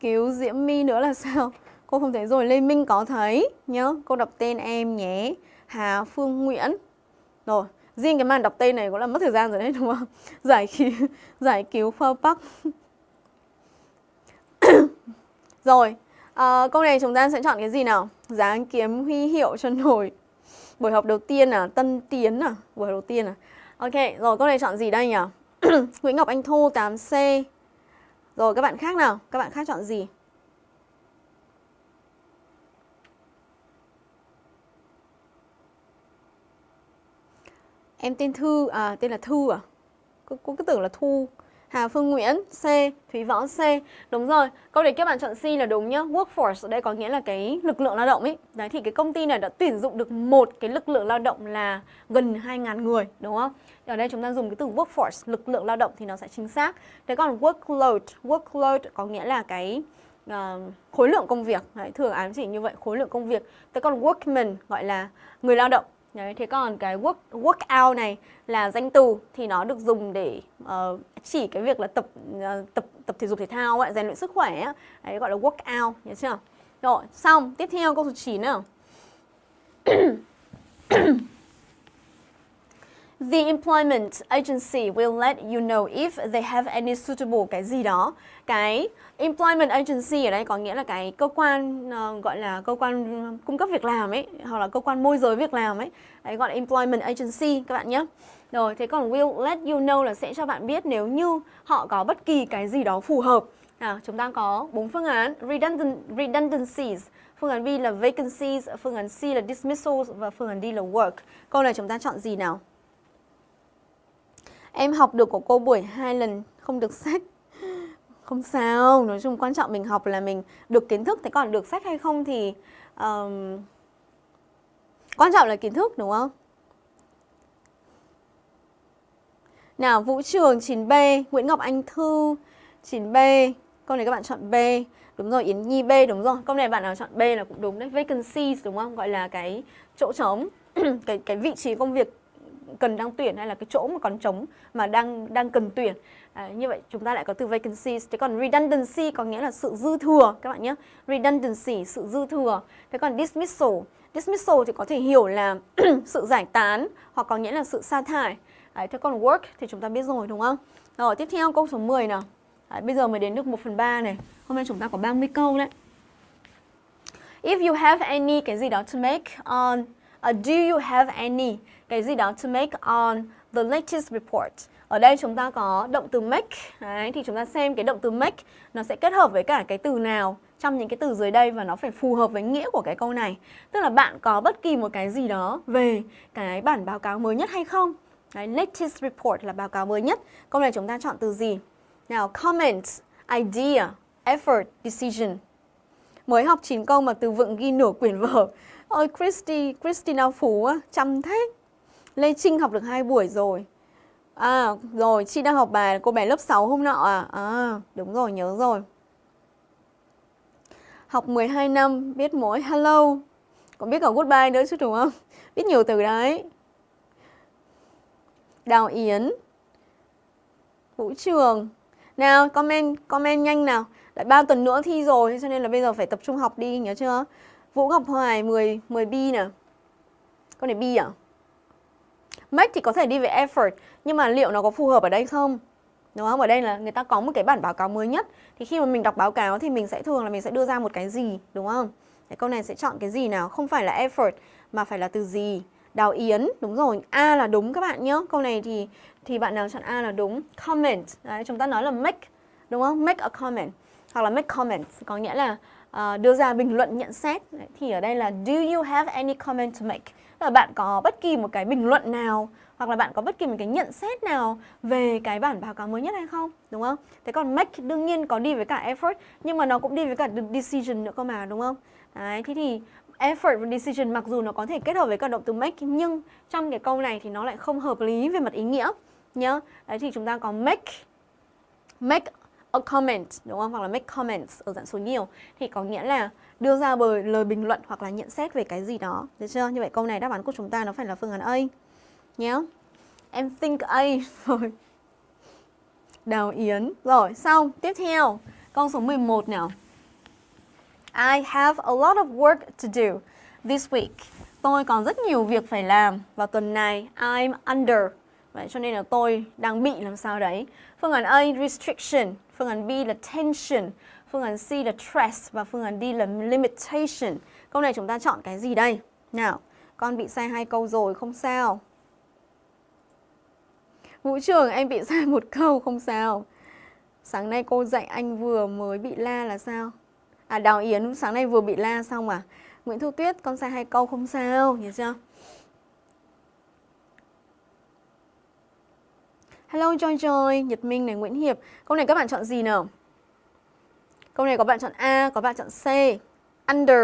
cứu Diễm My nữa là *laughs* sao? Cô không thấy rồi, Lê Minh có thấy nhá. Cô đọc tên em nhé. Hà Phương Nguyễn. Rồi, riêng cái màn đọc tên này cũng là mất thời gian rồi đấy đúng không? *laughs* Giải cứu, *laughs* giải cứu Phao Park. rồi, À, câu này chúng ta sẽ chọn cái gì nào? Dáng kiếm huy hiệu cho nổi. Buổi học đầu tiên à? Tân Tiến à? Buổi học đầu tiên à? Ok, rồi câu này chọn gì đây nhỉ? *clears throat* Nguyễn Ngọc Anh Thu 8C. Rồi các bạn khác nào? Các bạn khác chọn gì? Em tên Thư, à tên là Thư à? Cô, cô cứ tưởng là Thu. Hà Phương Nguyễn C, Thúy Võ C. Đúng rồi, câu đề các bạn chọn C là đúng nhá. Workforce ở đây có nghĩa là cái lực lượng lao động ấy. Đấy thì cái công ty này đã tuyển dụng được một cái lực lượng lao động là gần 2.000 người, đúng không? Ở đây chúng ta dùng cái từ workforce, lực lượng lao động thì nó sẽ chính xác. Thế còn workload, workload có nghĩa là cái uh, khối lượng công việc. Đấy, thường ám chỉ như vậy, khối lượng công việc. Thế còn workman gọi là người lao động Đấy, thế còn cái work workout này là danh từ thì nó được dùng để uh, chỉ cái việc là tập uh, tập tập thể dục thể thao ấy, rèn luyện sức khỏe ấy. Đấy gọi là workout, nhớ chưa? Rồi, xong, tiếp theo câu số 9 nào. *coughs* The employment agency will let you know if they have any suitable cái gì đó. Cái employment agency ở đây có nghĩa là cái cơ quan uh, gọi là cơ quan cung cấp việc làm ấy hoặc là cơ quan môi giới việc làm ấy. Đấy gọi là employment agency các bạn nhé. Rồi, thế còn will let you know là sẽ cho bạn biết nếu như họ có bất kỳ cái gì đó phù hợp. Nào, chúng ta có bốn phương án redundant, redundancies, phương án B là vacancies, phương án C là dismissals và phương án D là work. Câu này chúng ta chọn gì nào? Em học được của cô buổi hai lần không được sách. Không sao, nói chung quan trọng mình học là mình được kiến thức, thế còn được sách hay không thì um, quan trọng là kiến thức đúng không? Nào, Vũ Trường 9B, Nguyễn Ngọc Anh Thư 9B. Câu này các bạn chọn B. Đúng rồi, Yến Nhi B đúng rồi. Câu này bạn nào chọn B là cũng đúng đấy. Vacancies đúng không? Gọi là cái chỗ trống, *clears throat* cái cái vị trí công việc cần đang tuyển hay là cái chỗ mà còn trống mà đang đang cần tuyển. À, như vậy chúng ta lại có từ vacancies. Thế còn redundancy có nghĩa là sự dư thừa các bạn nhé. Redundancy sự dư thừa. Thế còn dismissal, dismissal thì có thể hiểu là *clears throat* sự giải tán hoặc có nghĩa là sự sa thải. à, thế còn work thì chúng ta biết rồi đúng không? Rồi tiếp theo câu số 10 nào. à, bây giờ mới đến được 1 phần 3 này. Hôm nay chúng ta có 30 câu đấy. If you have any cái gì đó to make on uh, Do you have any cái gì đó to make on the latest report Ở đây chúng ta có động từ make Đấy, Thì chúng ta xem cái động từ make Nó sẽ kết hợp với cả cái từ nào trong những cái từ dưới đây và nó phải phù hợp với nghĩa của cái câu này Tức là bạn có bất kỳ một cái gì đó về cái bản báo cáo mới nhất hay không Đấy, latest report là báo cáo mới nhất Câu này chúng ta chọn từ gì? Nào, comment, idea, effort, decision. Mới học 9 câu mà từ vựng ghi nửa quyển vở. Ôi Christy, Christina Phú á, chăm thế. Lê Trinh học được hai buổi rồi. À, rồi, chị đang học bài cô bé lớp 6 hôm nọ à? À, đúng rồi, nhớ rồi. Học 12 năm, biết mỗi hello. Còn biết cả goodbye nữa chứ đúng không? *laughs* Biết nhiều từ đấy. Đào Yến Vũ Trường nào, comment comment nhanh nào. Lại 3 tuần nữa thi rồi cho nên là bây giờ phải tập trung học đi nhớ chưa? Vũ Ngọc Hoài 10 10 B nè. Con này B à? Make thì có thể đi về effort nhưng mà liệu nó có phù hợp ở đây không? Đúng không? Ở đây là người ta có một cái bản báo cáo mới nhất Thì khi mà mình đọc báo cáo thì mình sẽ thường là mình sẽ đưa ra một cái gì Đúng không? Cái câu này sẽ chọn cái gì nào? Không phải là effort mà phải là từ gì Đào Yến, đúng rồi, A là đúng các bạn nhé Câu này thì thì bạn nào chọn A là đúng Comment, đấy, chúng ta nói là make, đúng không? Make a comment Hoặc là make comments, có nghĩa là uh, đưa ra bình luận nhận xét đấy, Thì ở đây là Do you have any comment to make? Là bạn có bất kỳ một cái bình luận nào, hoặc là bạn có bất kỳ một cái nhận xét nào về cái bản báo cáo mới nhất hay không, đúng không? Thế còn make đương nhiên có đi với cả effort, nhưng mà nó cũng đi với cả decision nữa cơ mà, đúng không? Đấy, thế thì effort và decision mặc dù nó có thể kết hợp với cả động từ make nhưng trong cái câu này thì nó lại không hợp lý về mặt ý nghĩa nhá. Đấy thì chúng ta có make make a comment đúng không? Hoặc là make comments ở dạng số nhiều thì có nghĩa là đưa ra bởi lời bình luận hoặc là nhận xét về cái gì đó. Được chưa? Như vậy câu này đáp án của chúng ta nó phải là phương án A nhé. Em think A *laughs* rồi. Đào Yến. Rồi, xong. Tiếp theo, câu số 11 nào. I have a lot of work to do this week. Tôi còn rất nhiều việc phải làm vào tuần này. I'm under. Vậy cho nên là tôi đang bị làm sao đấy. Phương án A restriction, phương án B là tension, phương án C là stress và phương án D là limitation. Câu này chúng ta chọn cái gì đây? Nào, con bị sai hai câu rồi không sao. Vũ trường em bị sai một câu không sao. Sáng nay cô dạy anh vừa mới bị la là sao? À Đào Yến sáng nay vừa bị la xong à? Nguyễn Thu Tuyết con sai hai câu không sao, hiểu chưa? Hello Joy Joy, Nhật Minh này, Nguyễn Hiệp. Câu này các bạn chọn gì nào? Câu này có bạn chọn A, có bạn chọn C. Under.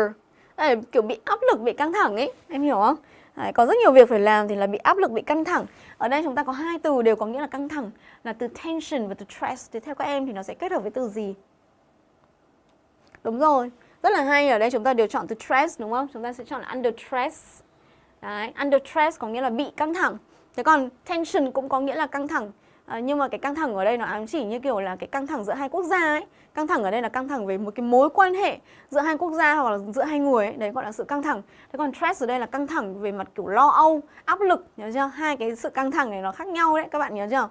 Đây kiểu bị áp lực, bị căng thẳng ấy, em hiểu không? Đấy, có rất nhiều việc phải làm thì là bị áp lực, bị căng thẳng. Ở đây chúng ta có hai từ đều có nghĩa là căng thẳng, là từ tension và từ stress. Thì theo các em thì nó sẽ kết hợp với từ gì? Đúng rồi, rất là hay. Ở đây chúng ta đều chọn từ stress đúng không? Chúng ta sẽ chọn là under stress. Đấy, under stress có nghĩa là bị căng thẳng. Thế còn tension cũng có nghĩa là căng thẳng À, nhưng mà cái căng thẳng ở đây nó ám chỉ như kiểu là cái căng thẳng giữa hai quốc gia ấy. Căng thẳng ở đây là căng thẳng về một cái mối quan hệ giữa hai quốc gia hoặc là giữa hai người ấy. Đấy gọi là sự căng thẳng. Thế còn stress ở đây là căng thẳng về mặt kiểu lo âu, áp lực, nhớ chưa? Hai cái sự căng thẳng này nó khác nhau đấy, các bạn nhớ chưa?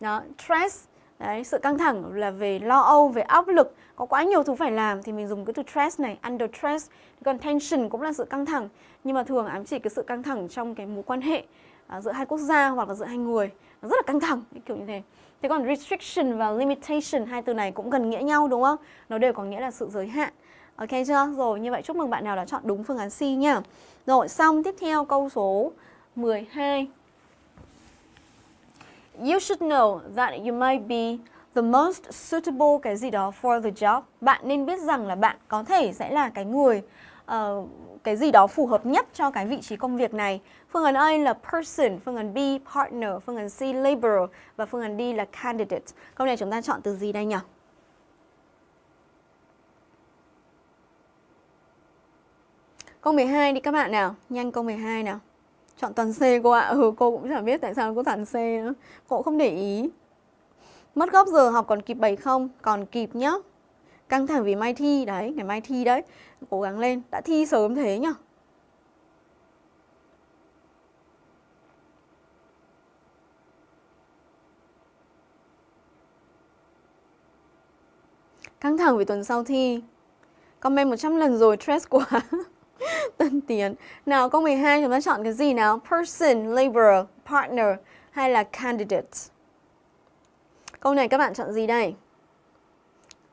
Đó, stress Đấy, sự căng thẳng là về lo âu, về áp lực Có quá nhiều thứ phải làm thì mình dùng cái từ stress này Under stress Còn tension cũng là sự căng thẳng Nhưng mà thường ám chỉ cái sự căng thẳng trong cái mối quan hệ À, giữa hai quốc gia hoặc là giữa hai người Nó rất là căng thẳng, kiểu như thế Thế còn restriction và limitation Hai từ này cũng gần nghĩa nhau đúng không? Nó đều có nghĩa là sự giới hạn Ok chưa? Rồi, như vậy chúc mừng bạn nào đã chọn đúng phương án C nhá Rồi, xong tiếp theo câu số 12 You should know that you might be the most suitable cái gì đó for the job. Bạn nên biết rằng là bạn có thể sẽ là cái người uh, cái gì đó phù hợp nhất cho cái vị trí công việc này. Phương án A là person, phương án B partner, phương án C laborer và phương án D là candidate. Câu này chúng ta chọn từ gì đây nhỉ? Câu 12 đi các bạn nào, nhanh câu 12 nào. Chọn toàn C cô ạ. Ừ, cô cũng chẳng biết tại sao cô toàn C nữa. Cô cũng không để ý. Mất gốc giờ học còn kịp 7 không? Còn kịp nhá. Căng thẳng vì mai thi đấy, ngày mai thi đấy. Cố gắng lên, đã thi sớm thế nhá. Căng thẳng vì tuần sau thi. Comment 100 lần rồi, stress quá. *laughs* Tân Tiến. Nào câu 12 chúng ta chọn cái gì nào? Person, laborer, partner hay là candidate? Câu này các bạn chọn gì đây?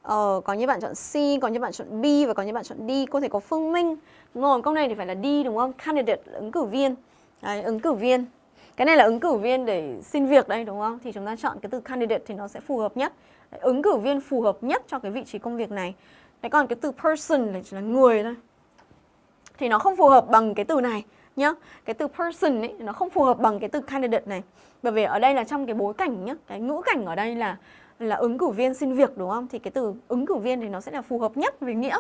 Ờ, có như bạn chọn C, có như bạn chọn B và có như bạn chọn D. Cô thể có Phương Minh. Đúng rồi, câu này thì phải là D đúng không? Candidate là ứng cử viên. Đấy, ứng cử viên. Cái này là ứng cử viên để xin việc đây đúng không? Thì chúng ta chọn cái từ candidate thì nó sẽ phù hợp nhất. Đấy, ứng cử viên phù hợp nhất cho cái vị trí công việc này. Đấy còn cái từ person là chỉ là người thôi thì nó không phù hợp bằng cái từ này nhá. Cái từ person ấy nó không phù hợp bằng cái từ candidate này. Bởi vì ở đây là trong cái bối cảnh nhá, cái ngữ cảnh ở đây là là ứng cử viên xin việc đúng không? Thì cái từ ứng cử viên thì nó sẽ là phù hợp nhất về nghĩa.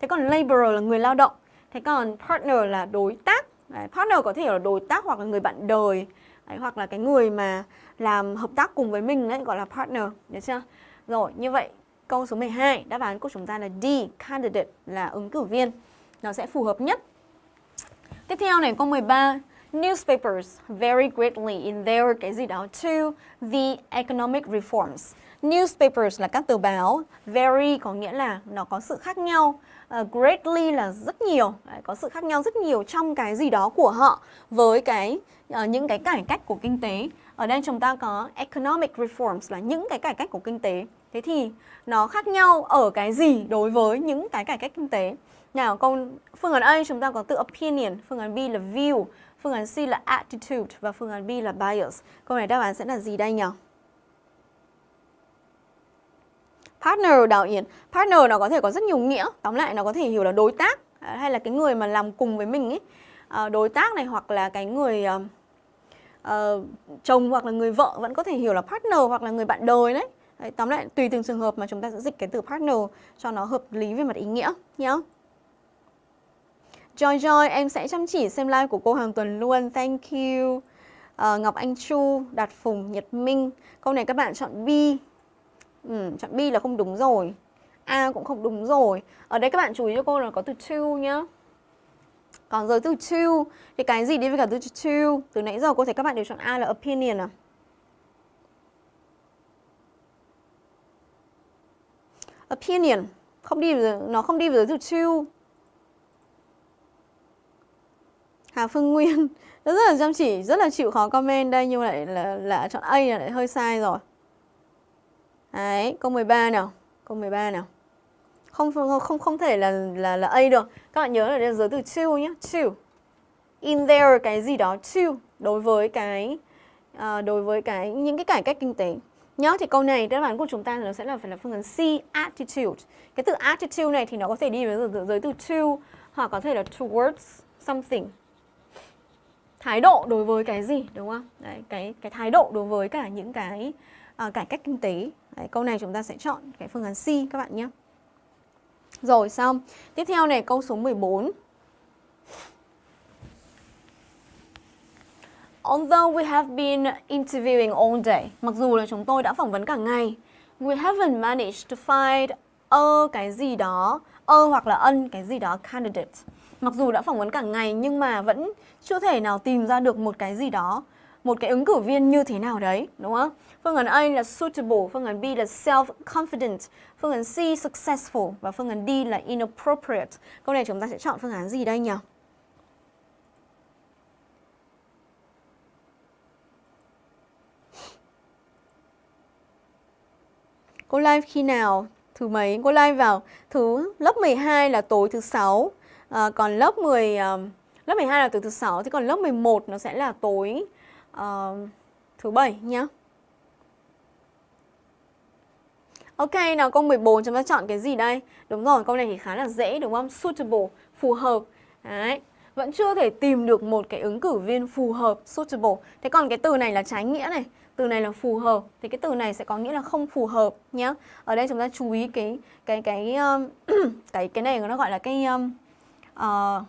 Thế còn laborer là người lao động. Thế còn partner là đối tác. Đấy, partner có thể là đối tác hoặc là người bạn đời. Đấy, hoặc là cái người mà làm hợp tác cùng với mình đấy gọi là partner, được chưa? Rồi, như vậy câu số 12 đáp án của chúng ta là D, candidate là ứng cử viên nó sẽ phù hợp nhất. Tiếp theo này câu 13 Newspapers vary greatly in their cái gì đó to the economic reforms. Newspapers là các tờ báo, vary có nghĩa là nó có sự khác nhau, uh, greatly là rất nhiều, Đấy, có sự khác nhau rất nhiều trong cái gì đó của họ với cái uh, những cái cải cách của kinh tế. Ở đây chúng ta có economic reforms là những cái cải cách của kinh tế. Thế thì nó khác nhau ở cái gì đối với những cái cải cách kinh tế? Nào câu phương án A chúng ta có từ opinion, phương án B là view, phương án C là attitude và phương án B là bias. Câu này đáp án sẽ là gì đây nhỉ? Partner đạo Yến Partner nó có thể có rất nhiều nghĩa Tóm lại nó có thể hiểu là đối tác à, Hay là cái người mà làm cùng với mình ấy à, Đối tác này hoặc là cái người uh, uh, chồng hoặc là người vợ Vẫn có thể hiểu là partner hoặc là người bạn đời đấy Đấy, tóm lại tùy từng trường hợp mà chúng ta sẽ dịch cái từ partner cho nó hợp lý về mặt ý nghĩa nhé. Joy Joy, em sẽ chăm chỉ xem live của cô hàng tuần luôn. Thank you. Uh, Ngọc Anh Chu, Đạt Phùng, Nhật Minh. Câu này các bạn chọn B. Ừ, chọn B là không đúng rồi. A cũng không đúng rồi. Ở đây các bạn chú ý cho cô là có từ to nhá. Còn giới từ to thì cái gì đi với cả từ to? Từ nãy giờ cô thấy các bạn đều chọn A là opinion à? Opinion không đi nó không đi với từ to Hà Phương Nguyên *laughs* rất là chăm chỉ, rất là chịu khó comment đây nhưng lại là, là chọn A là lại hơi sai rồi. Đấy, câu 13 nào. Câu 13 nào. Không không không không thể là là là A được. Các bạn nhớ là đây giới từ to nhé, to. In there cái gì đó to đối với cái uh, đối với cái những cái cải cách kinh tế. Nhớ thì câu này đáp án của chúng ta nó sẽ là phải là phương án C attitude. Cái từ attitude này thì nó có thể đi với giới từ to hoặc có thể là towards something thái độ đối với cái gì đúng không? Đấy, cái cái thái độ đối với cả những cái uh, cải cách kinh tế. Đấy, câu này chúng ta sẽ chọn cái phương án C các bạn nhé. Rồi xong. Tiếp theo này câu số 14. Although we have been interviewing all day, mặc dù là chúng tôi đã phỏng vấn cả ngày, we haven't managed to find a cái gì đó, a hoặc là ân cái gì đó candidate. Mặc dù đã phỏng vấn cả ngày nhưng mà vẫn chưa thể nào tìm ra được một cái gì đó, một cái ứng cử viên như thế nào đấy, đúng không? Phương án A là suitable, phương án B là self-confident, phương án C successful và phương án D là inappropriate. Câu này chúng ta sẽ chọn phương án gì đây nhỉ? Cô live khi nào? Thứ mấy? Cô live vào thứ lớp 12 là tối thứ sáu. À, còn lớp 10 uh, à, lớp 12 là tối thứ sáu thì còn lớp 11 nó sẽ là tối uh, thứ bảy nhá. Ok, nào câu 14 chúng ta chọn cái gì đây? Đúng rồi, câu này thì khá là dễ đúng không? Suitable, phù hợp. Đấy, vẫn chưa thể tìm được một cái ứng cử viên phù hợp, suitable. Thế còn cái từ này là trái nghĩa này từ này là phù hợp thì cái từ này sẽ có nghĩa là không phù hợp nhé Ở đây chúng ta chú ý cái cái cái um, cái *clears throat* cái cái này nó gọi là cái um, uh,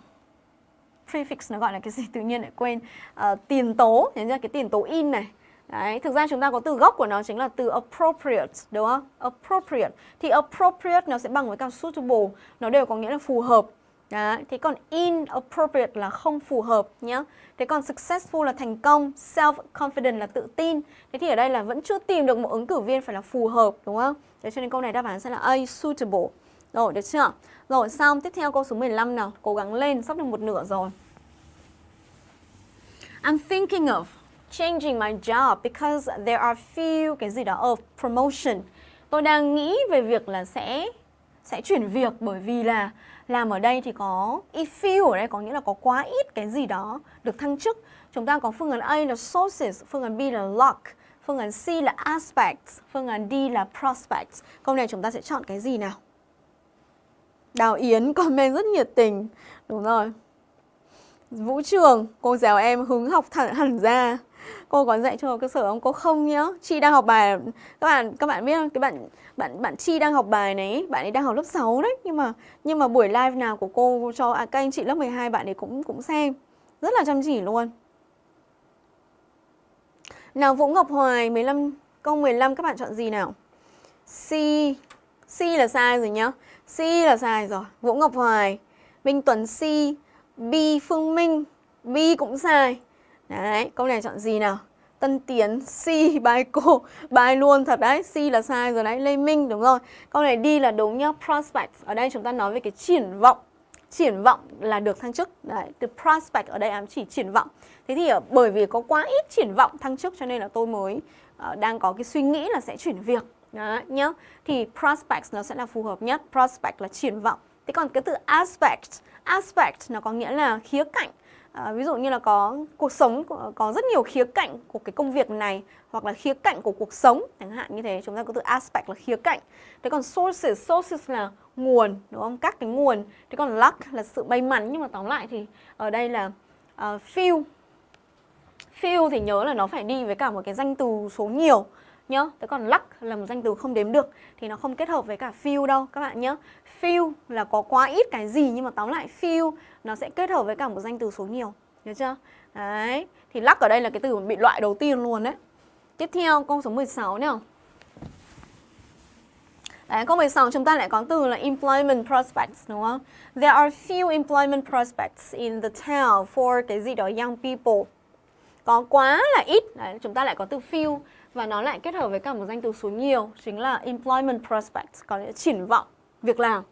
prefix nó gọi là cái gì tự nhiên lại quên uh, tiền tố thế ra cái tiền tố in này Đấy, thực ra chúng ta có từ gốc của nó chính là từ appropriate, đúng không? Appropriate. Thì appropriate nó sẽ bằng với cả suitable, nó đều có nghĩa là phù hợp. Đấy, thế còn inappropriate là không phù hợp nhé. Thế còn successful là thành công, self-confident là tự tin. Thế thì ở đây là vẫn chưa tìm được một ứng cử viên phải là phù hợp, đúng không? Thế cho nên câu này đáp án sẽ là A, suitable. Rồi, được chưa? Rồi, xong, tiếp theo câu số 15 nào. Cố gắng lên, sắp được một nửa rồi. I'm thinking of changing my job because there are few cái gì đó of promotion. Tôi đang nghĩ về việc là sẽ sẽ chuyển việc bởi vì là làm ở đây thì có if few ở đây có nghĩa là có quá ít cái gì đó được thăng chức. Chúng ta có phương án A là sources, phương án B là luck, phương án C là aspects, phương án D là prospects. Câu này chúng ta sẽ chọn cái gì nào? Đào Yến comment rất nhiệt tình. Đúng rồi. Vũ Trường, cô giáo em hứng học thẳng hẳn ra cô có dạy cho cơ sở không? Cô không nhá. Chi đang học bài. Các bạn các bạn biết không? Cái bạn bạn bạn chi đang học bài này bạn ấy đang học lớp 6 đấy. Nhưng mà nhưng mà buổi live nào của cô cho à, các anh chị lớp 12 bạn ấy cũng cũng xem. Rất là chăm chỉ luôn. Nào Vũ Ngọc Hoài 15 câu 15 các bạn chọn gì nào? C C là sai rồi nhá. C là sai rồi. Vũ Ngọc Hoài Minh Tuấn C B Phương Minh B cũng sai. Đấy, câu này chọn gì nào? Tân Tiến, C, bài cô, bài luôn thật đấy, C là sai rồi đấy, Lê Minh đúng rồi. Câu này đi là đúng nhá, prospect. Ở đây chúng ta nói về cái triển vọng. Triển vọng là được thăng chức. Đấy, từ prospect ở đây ám chỉ triển vọng. Thế thì ờ, bởi vì có quá ít triển vọng thăng chức cho nên là tôi mới uh, đang có cái suy nghĩ là sẽ chuyển việc. Đấy, nhá. Thì prospect nó sẽ là phù hợp nhất. Prospect là triển vọng. Thế còn cái từ aspect, aspect nó có nghĩa là khía cạnh À, ví dụ như là có cuộc sống có rất nhiều khía cạnh của cái công việc này hoặc là khía cạnh của cuộc sống chẳng hạn như thế chúng ta có từ aspect là khía cạnh. Thế còn sources sources là nguồn đúng không? Các cái nguồn. Thế còn luck là sự may mắn. Nhưng mà tóm lại thì ở đây là ờ, uh, feel feel thì nhớ là nó phải đi với cả một cái danh từ số nhiều nhá. Thế còn luck là một danh từ không đếm được thì nó không kết hợp với cả feel đâu các bạn nhớ, Feel là có quá ít cái gì nhưng mà tóm lại feel nó sẽ kết hợp với cả một danh từ số nhiều. Nhớ chưa? Đấy. Thì lắc ở đây là cái từ bị loại đầu tiên luôn đấy. Tiếp theo câu số 16 nào. Đấy, câu 16 chúng ta lại có từ là employment prospects đúng không? There are few employment prospects in the town for cái gì đó young people. Có quá là ít, Đấy, chúng ta lại có từ few và nó lại kết hợp với cả một danh từ số nhiều chính là employment prospects có nghĩa triển vọng việc làm.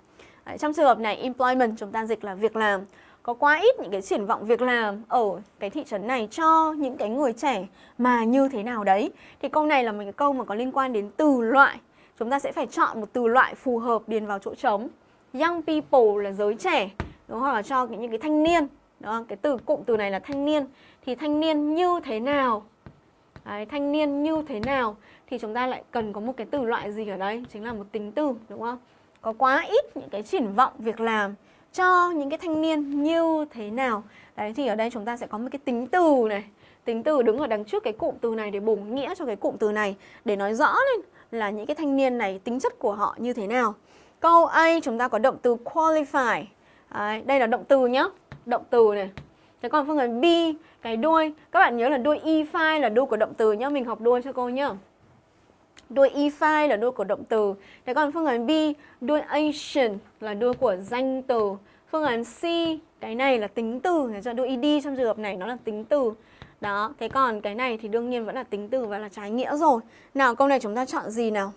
Đấy, trong trường hợp này employment chúng ta dịch là việc làm có quá ít những cái triển vọng việc làm ở cái thị trấn này cho những cái người trẻ mà như thế nào đấy. Thì câu này là một cái câu mà có liên quan đến từ loại. Chúng ta sẽ phải chọn một từ loại phù hợp điền vào chỗ trống. Young people là giới trẻ, đúng không? Hoặc là cho những cái thanh niên. Đó, cái từ cụm từ này là thanh niên. Thì thanh niên như thế nào Đấy, thanh niên như thế nào thì chúng ta lại cần có một cái từ loại gì ở đây chính là một tính từ đúng không có quá ít những cái triển vọng việc làm cho những cái thanh niên như thế nào. Đấy thì ở đây chúng ta sẽ có một cái tính từ này. Tính từ đứng ở đằng trước cái cụm từ này để bổ nghĩa cho cái cụm từ này để nói rõ lên là những cái thanh niên này tính chất của họ như thế nào. Câu A chúng ta có động từ qualify. Đấy, đây là động từ nhá. Động từ này. Thế còn phương án B, cái đuôi, các bạn nhớ là đuôi e file là đuôi của động từ nhá, mình học đuôi cho cô nhá. Đuôi e file là đuôi của động từ. Thế còn phương án B, đuôi ancient là đuôi của danh từ. Phương án C, cái này là tính từ, cho đuôi ed trong trường hợp này nó là tính từ. Đó, thế còn cái này thì đương nhiên vẫn là tính từ và là trái nghĩa rồi. Nào câu này chúng ta chọn gì nào?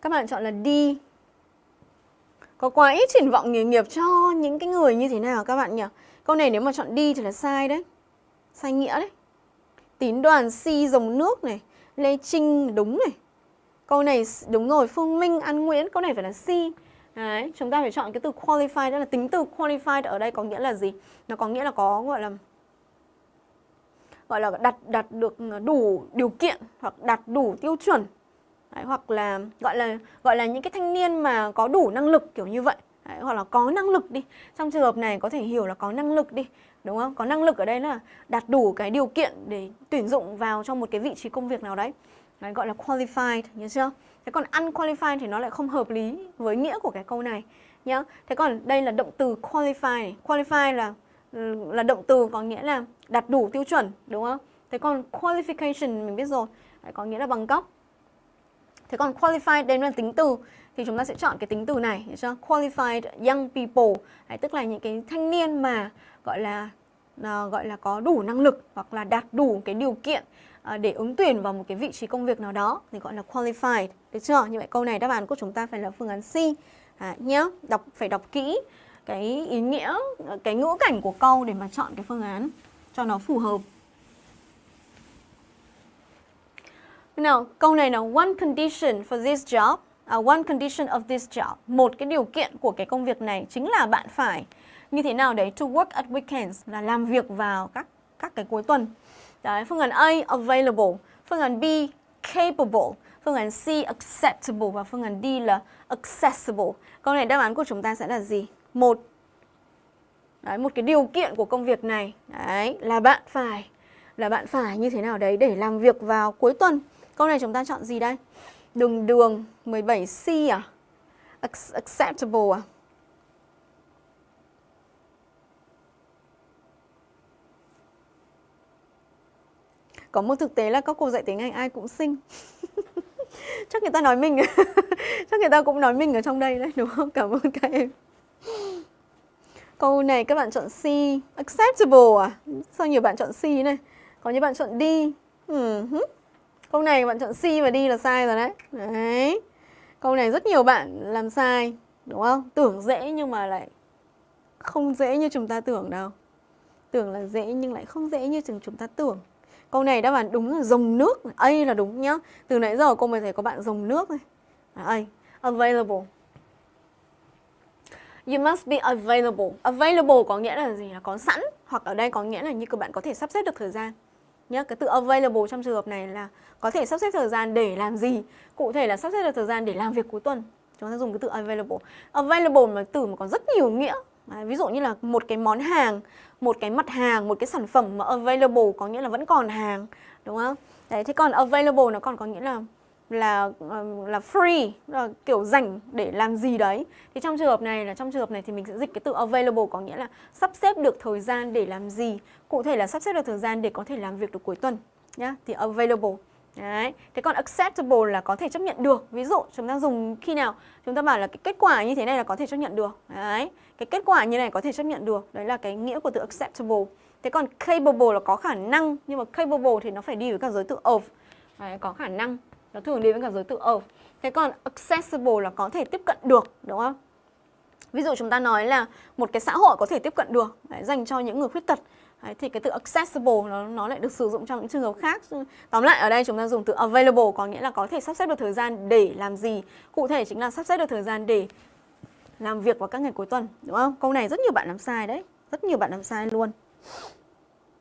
Các bạn chọn là D. Có quá ít triển vọng nghề nghiệp cho những cái người như thế nào các bạn nhỉ? Câu này nếu mà chọn D thì là sai đấy. Sai nghĩa đấy. Tín đoàn Si dòng nước này, Lê Trinh đúng này. Câu này đúng rồi, Phương Minh, An Nguyễn, câu này phải là Si. Đấy, chúng ta phải chọn cái từ qualified đó là tính từ qualified ở đây có nghĩa là gì? Nó có nghĩa là có gọi là gọi là đặt đặt được đủ điều kiện hoặc đặt đủ tiêu chuẩn Đấy, hoặc là gọi là gọi là những cái thanh niên mà có đủ năng lực kiểu như vậy Đấy, hoặc là có năng lực đi trong trường hợp này có thể hiểu là có năng lực đi đúng không? Có năng lực ở đây là đạt đủ cái điều kiện để tuyển dụng vào trong một cái vị trí công việc nào đấy, đấy gọi là qualified nhớ chưa? Thế còn unqualified thì nó lại không hợp lý với nghĩa của cái câu này nhá thế còn đây là động từ qualify. Qualify là ừ, là động từ có nghĩa là đạt đủ tiêu chuẩn đúng không? Thế còn qualification mình biết rồi đấy, có nghĩa là bằng cấp. Thế còn qualified đây là tính từ thì chúng ta sẽ chọn cái tính từ này, cho chưa? Qualified young people, đấy, tức là những cái thanh niên mà gọi là uh, gọi là có đủ năng lực hoặc là đạt đủ cái điều kiện uh, để ứng tuyển vào một cái vị trí công việc nào đó thì gọi là qualified, được chưa? Như vậy câu này đáp án của chúng ta phải là phương án C. À, nhớ, đọc phải đọc kỹ cái ý nghĩa, cái ngữ cảnh của câu để mà chọn cái phương án cho nó phù hợp. Nào, câu này là one condition for this job, uh, one condition of this job. Một cái điều kiện của cái công việc này chính là bạn phải như thế nào đấy to work at weekends là làm việc vào các các cái cuối tuần. Đấy, phương án A available, phương án B capable, phương án C acceptable và phương án D là accessible. Câu này đáp án của chúng ta sẽ là gì? Một Đấy, một cái điều kiện của công việc này đấy là bạn phải là bạn phải như thế nào đấy để làm việc vào cuối tuần Câu này chúng ta chọn gì đây? Đường đường 17C à? Acceptable à? Có một thực tế là các cô dạy tiếng Anh ai cũng xinh *laughs* Chắc người ta nói mình *laughs* Chắc người ta cũng nói mình ở trong đây đấy, đúng không? Cảm ơn các em Câu này các bạn chọn C Acceptable à? Sao nhiều bạn chọn C này? Có những bạn chọn D ừ. Câu này bạn chọn C và D là sai rồi đấy. Đấy. Câu này rất nhiều bạn làm sai, đúng không? Tưởng dễ nhưng mà lại không dễ như chúng ta tưởng đâu. Tưởng là dễ nhưng lại không dễ như chúng ta tưởng. Câu này đáp án đúng là dòng nước, A là đúng nhá. Từ nãy giờ cô mới thấy có bạn dòng nước này. A, available. You must be available. Available có nghĩa là gì? Là có sẵn. Hoặc ở đây có nghĩa là như các bạn có thể sắp xếp được thời gian nhé cái từ available trong trường hợp này là có thể sắp xếp thời gian để làm gì? Cụ thể là sắp xếp được thời gian để làm việc cuối tuần. Chúng ta dùng cái từ available. Available là từ mà có rất nhiều nghĩa. À, ví dụ như là một cái món hàng một cái mặt hàng một cái sản phẩm mà available có nghĩa là vẫn còn hàng đúng không? Đấy thế còn available nó còn có nghĩa là là ờ, là free là kiểu dành để làm gì đấy thì trong trường hợp này là trong trường hợp này thì mình sẽ dịch cái từ available có nghĩa là sắp xếp được thời gian để làm gì cụ thể là sắp xếp được thời gian để có thể làm việc được cuối tuần nhá thì available Đấy. Thế còn acceptable là có thể chấp nhận được. Ví dụ chúng ta dùng khi nào chúng ta bảo là cái kết quả như thế này là có thể chấp nhận được. Đấy. Cái kết quả như này có thể chấp nhận được. Đấy là cái nghĩa của từ acceptable. Thế còn capable là có khả năng nhưng mà capable thì nó phải đi với cả giới từ of. Đấy, có khả năng nó thường đi với cả giới từ of thế còn accessible là có thể tiếp cận được đúng không? Ví dụ chúng ta nói là một cái xã hội có thể tiếp cận được đấy, dành cho những người khuyết tật. Đấy, thì cái từ accessible nó, nó lại được sử dụng trong những trường hợp khác. Tóm lại ở đây chúng ta dùng từ available có nghĩa là có thể sắp xếp được thời gian để làm gì. Cụ thể chính là sắp xếp được thời gian để làm việc vào các ngày cuối tuần Đúng không? Câu này rất nhiều bạn làm sai đấy Rất nhiều bạn làm sai luôn.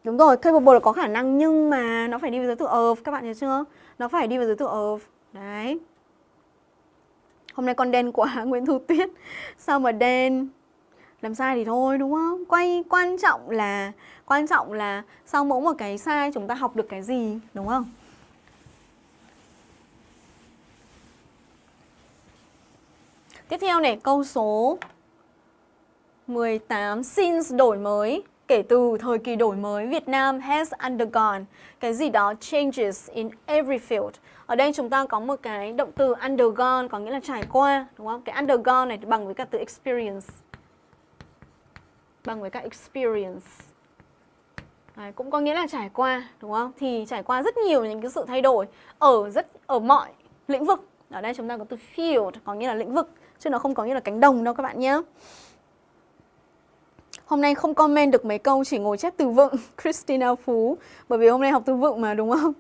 Đúng rồi, capable là có khả năng nhưng mà nó phải đi với giới từ of Các bạn nhớ chưa? Nó phải đi với giới từ of Đấy Hôm nay con đen quá *laughs* Nguyễn Thu Tuyết Sao mà đen Làm sai thì thôi đúng không? Quay quan trọng là Quan trọng là sau mỗi một cái sai chúng ta học được cái gì Đúng không? Tiếp theo này câu số 18 since đổi mới kể từ thời kỳ đổi mới Việt Nam has undergone cái gì đó changes in every field. Ở đây chúng ta có một cái động từ undergone có nghĩa là trải qua, đúng không? Cái undergone này bằng với cả từ experience. Bằng với cả experience. Đấy, cũng có nghĩa là trải qua, đúng không? Thì trải qua rất nhiều những cái sự thay đổi ở rất ở mọi lĩnh vực. Ở đây chúng ta có từ field có nghĩa là lĩnh vực chứ nó không có nghĩa là cánh đồng đâu các bạn nhé. Hôm nay không comment được mấy câu, chỉ ngồi chép từ vựng. *laughs* Christina Phú. Bởi vì hôm nay học từ vựng mà, đúng không?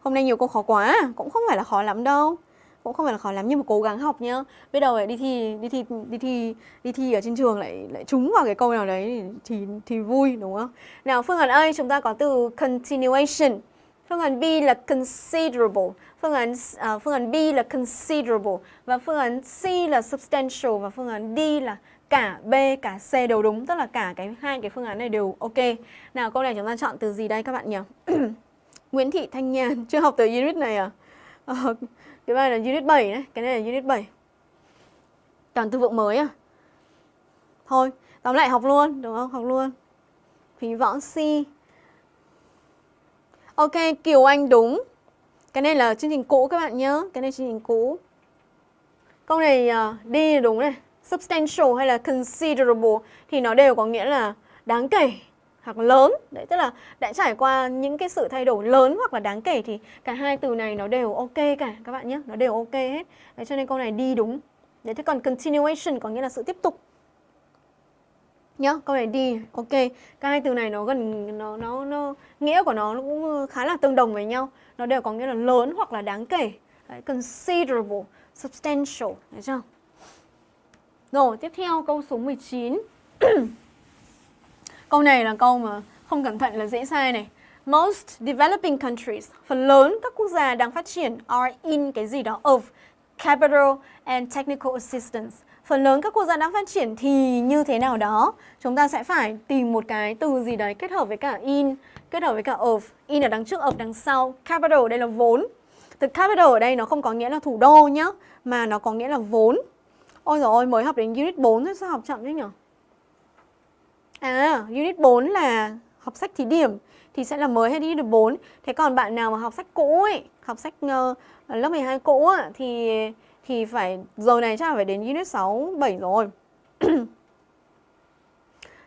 Hôm nay nhiều câu khó quá à. Cũng không phải là khó lắm đâu. Cũng không phải là khó lắm, nhưng mà cố gắng học nhá. Biết đâu lại đi thi đi thi đi thi đi thi ở trên trường lại lại trúng vào cái câu nào đấy thì thì vui, đúng không? Nào, phương án ơi, chúng ta có từ continuation phương án B là considerable Phương án uh, phương án B là considerable và phương án C là substantial và phương án D là cả B cả C đều đúng, tức là cả cái hai cái phương án này đều ok. Nào câu này chúng ta chọn từ gì đây các bạn nhỉ? *clears throat* Nguyễn Thị Thanh Nhàn chưa học từ unit này à? Uh, cái này là unit 7 đấy, cái này là unit 7. Toàn từ vựng mới à? Thôi, tóm lại học luôn, đúng không? Học luôn. Phí võ si. Ok, Kiều Anh đúng. Cái này là chương trình cũ các bạn nhớ. Cái này chương trình cũ. Câu này uh, đi đúng này. Substantial hay là considerable Thì nó đều có nghĩa là đáng kể hoặc lớn. Đấy tức là đã trải qua những cái sự thay đổi lớn hoặc là đáng kể Thì cả hai từ này nó đều ok cả các bạn nhé Nó đều ok hết. Đấy cho nên câu này đi đúng. Đấy thế còn continuation có nghĩa là sự tiếp tục nhá câu này đi. Ok các hai từ này nó gần nó nó nó nghĩa của nó cũng khá là tương đồng với nhau. Nó đều có nghĩa là lớn hoặc là đáng kể. Đấy, considerable substantial. Thấy chưa? Rồi tiếp theo câu số 19 *clears throat* câu này là câu mà không cẩn thận là dễ sai này. Most developing countries phần lớn các quốc gia đang phát triển are in cái gì đó of capital and technical assistance phần lớn các quốc gia đang phát triển thì như thế nào đó? Chúng ta sẽ phải tìm một cái từ gì đấy kết hợp với cả in kết hợp với cả of. In ở đằng trước of đằng sau. Capital đây là vốn. Từ capital ở đây nó không có nghĩa là thủ đô nhá mà nó có nghĩa là vốn. Ôi rồi ôi mới học đến unit 4 thôi sao học chậm thế nhỉ à unit 4 là học sách thí điểm thì sẽ là mới hay unit 4 thế còn bạn nào mà học sách cũ ấy học sách uh, lớp 12 cũ ấy, thì thì phải giờ này chắc là phải đến unit 6 7 rồi. *clears throat*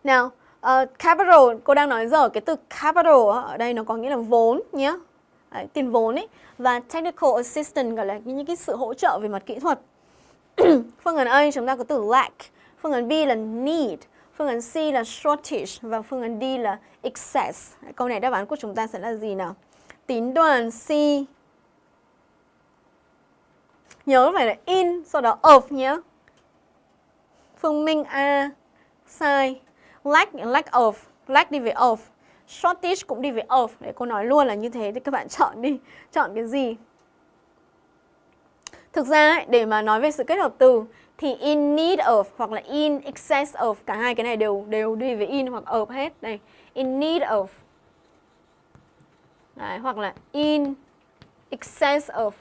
Nào, uh, capital cô đang nói giờ cái từ capital ở đây nó có nghĩa là vốn nhé. Đấy, tiền vốn ấy và technical assistance gọi là những cái sự hỗ trợ về mặt kỹ thuật. *clears throat* phương án A chúng ta có từ lack, phương án B là need, phương án C là shortage và phương án D là excess. Câu này đáp án của chúng ta sẽ là gì nào? Tín đoàn C Nhớ phải là in, sau đó of nhé. Phương Minh A, sai. Lack, lack of, lack đi về of. Shortage cũng đi về of. Để cô nói luôn là như thế thì các bạn chọn đi. Chọn cái gì? Thực ra ấy, để mà nói về sự kết hợp từ thì in need of hoặc là in excess of cả hai cái này đều đều đi về in hoặc of hết. Đây, in need of. Đấy, hoặc là in excess of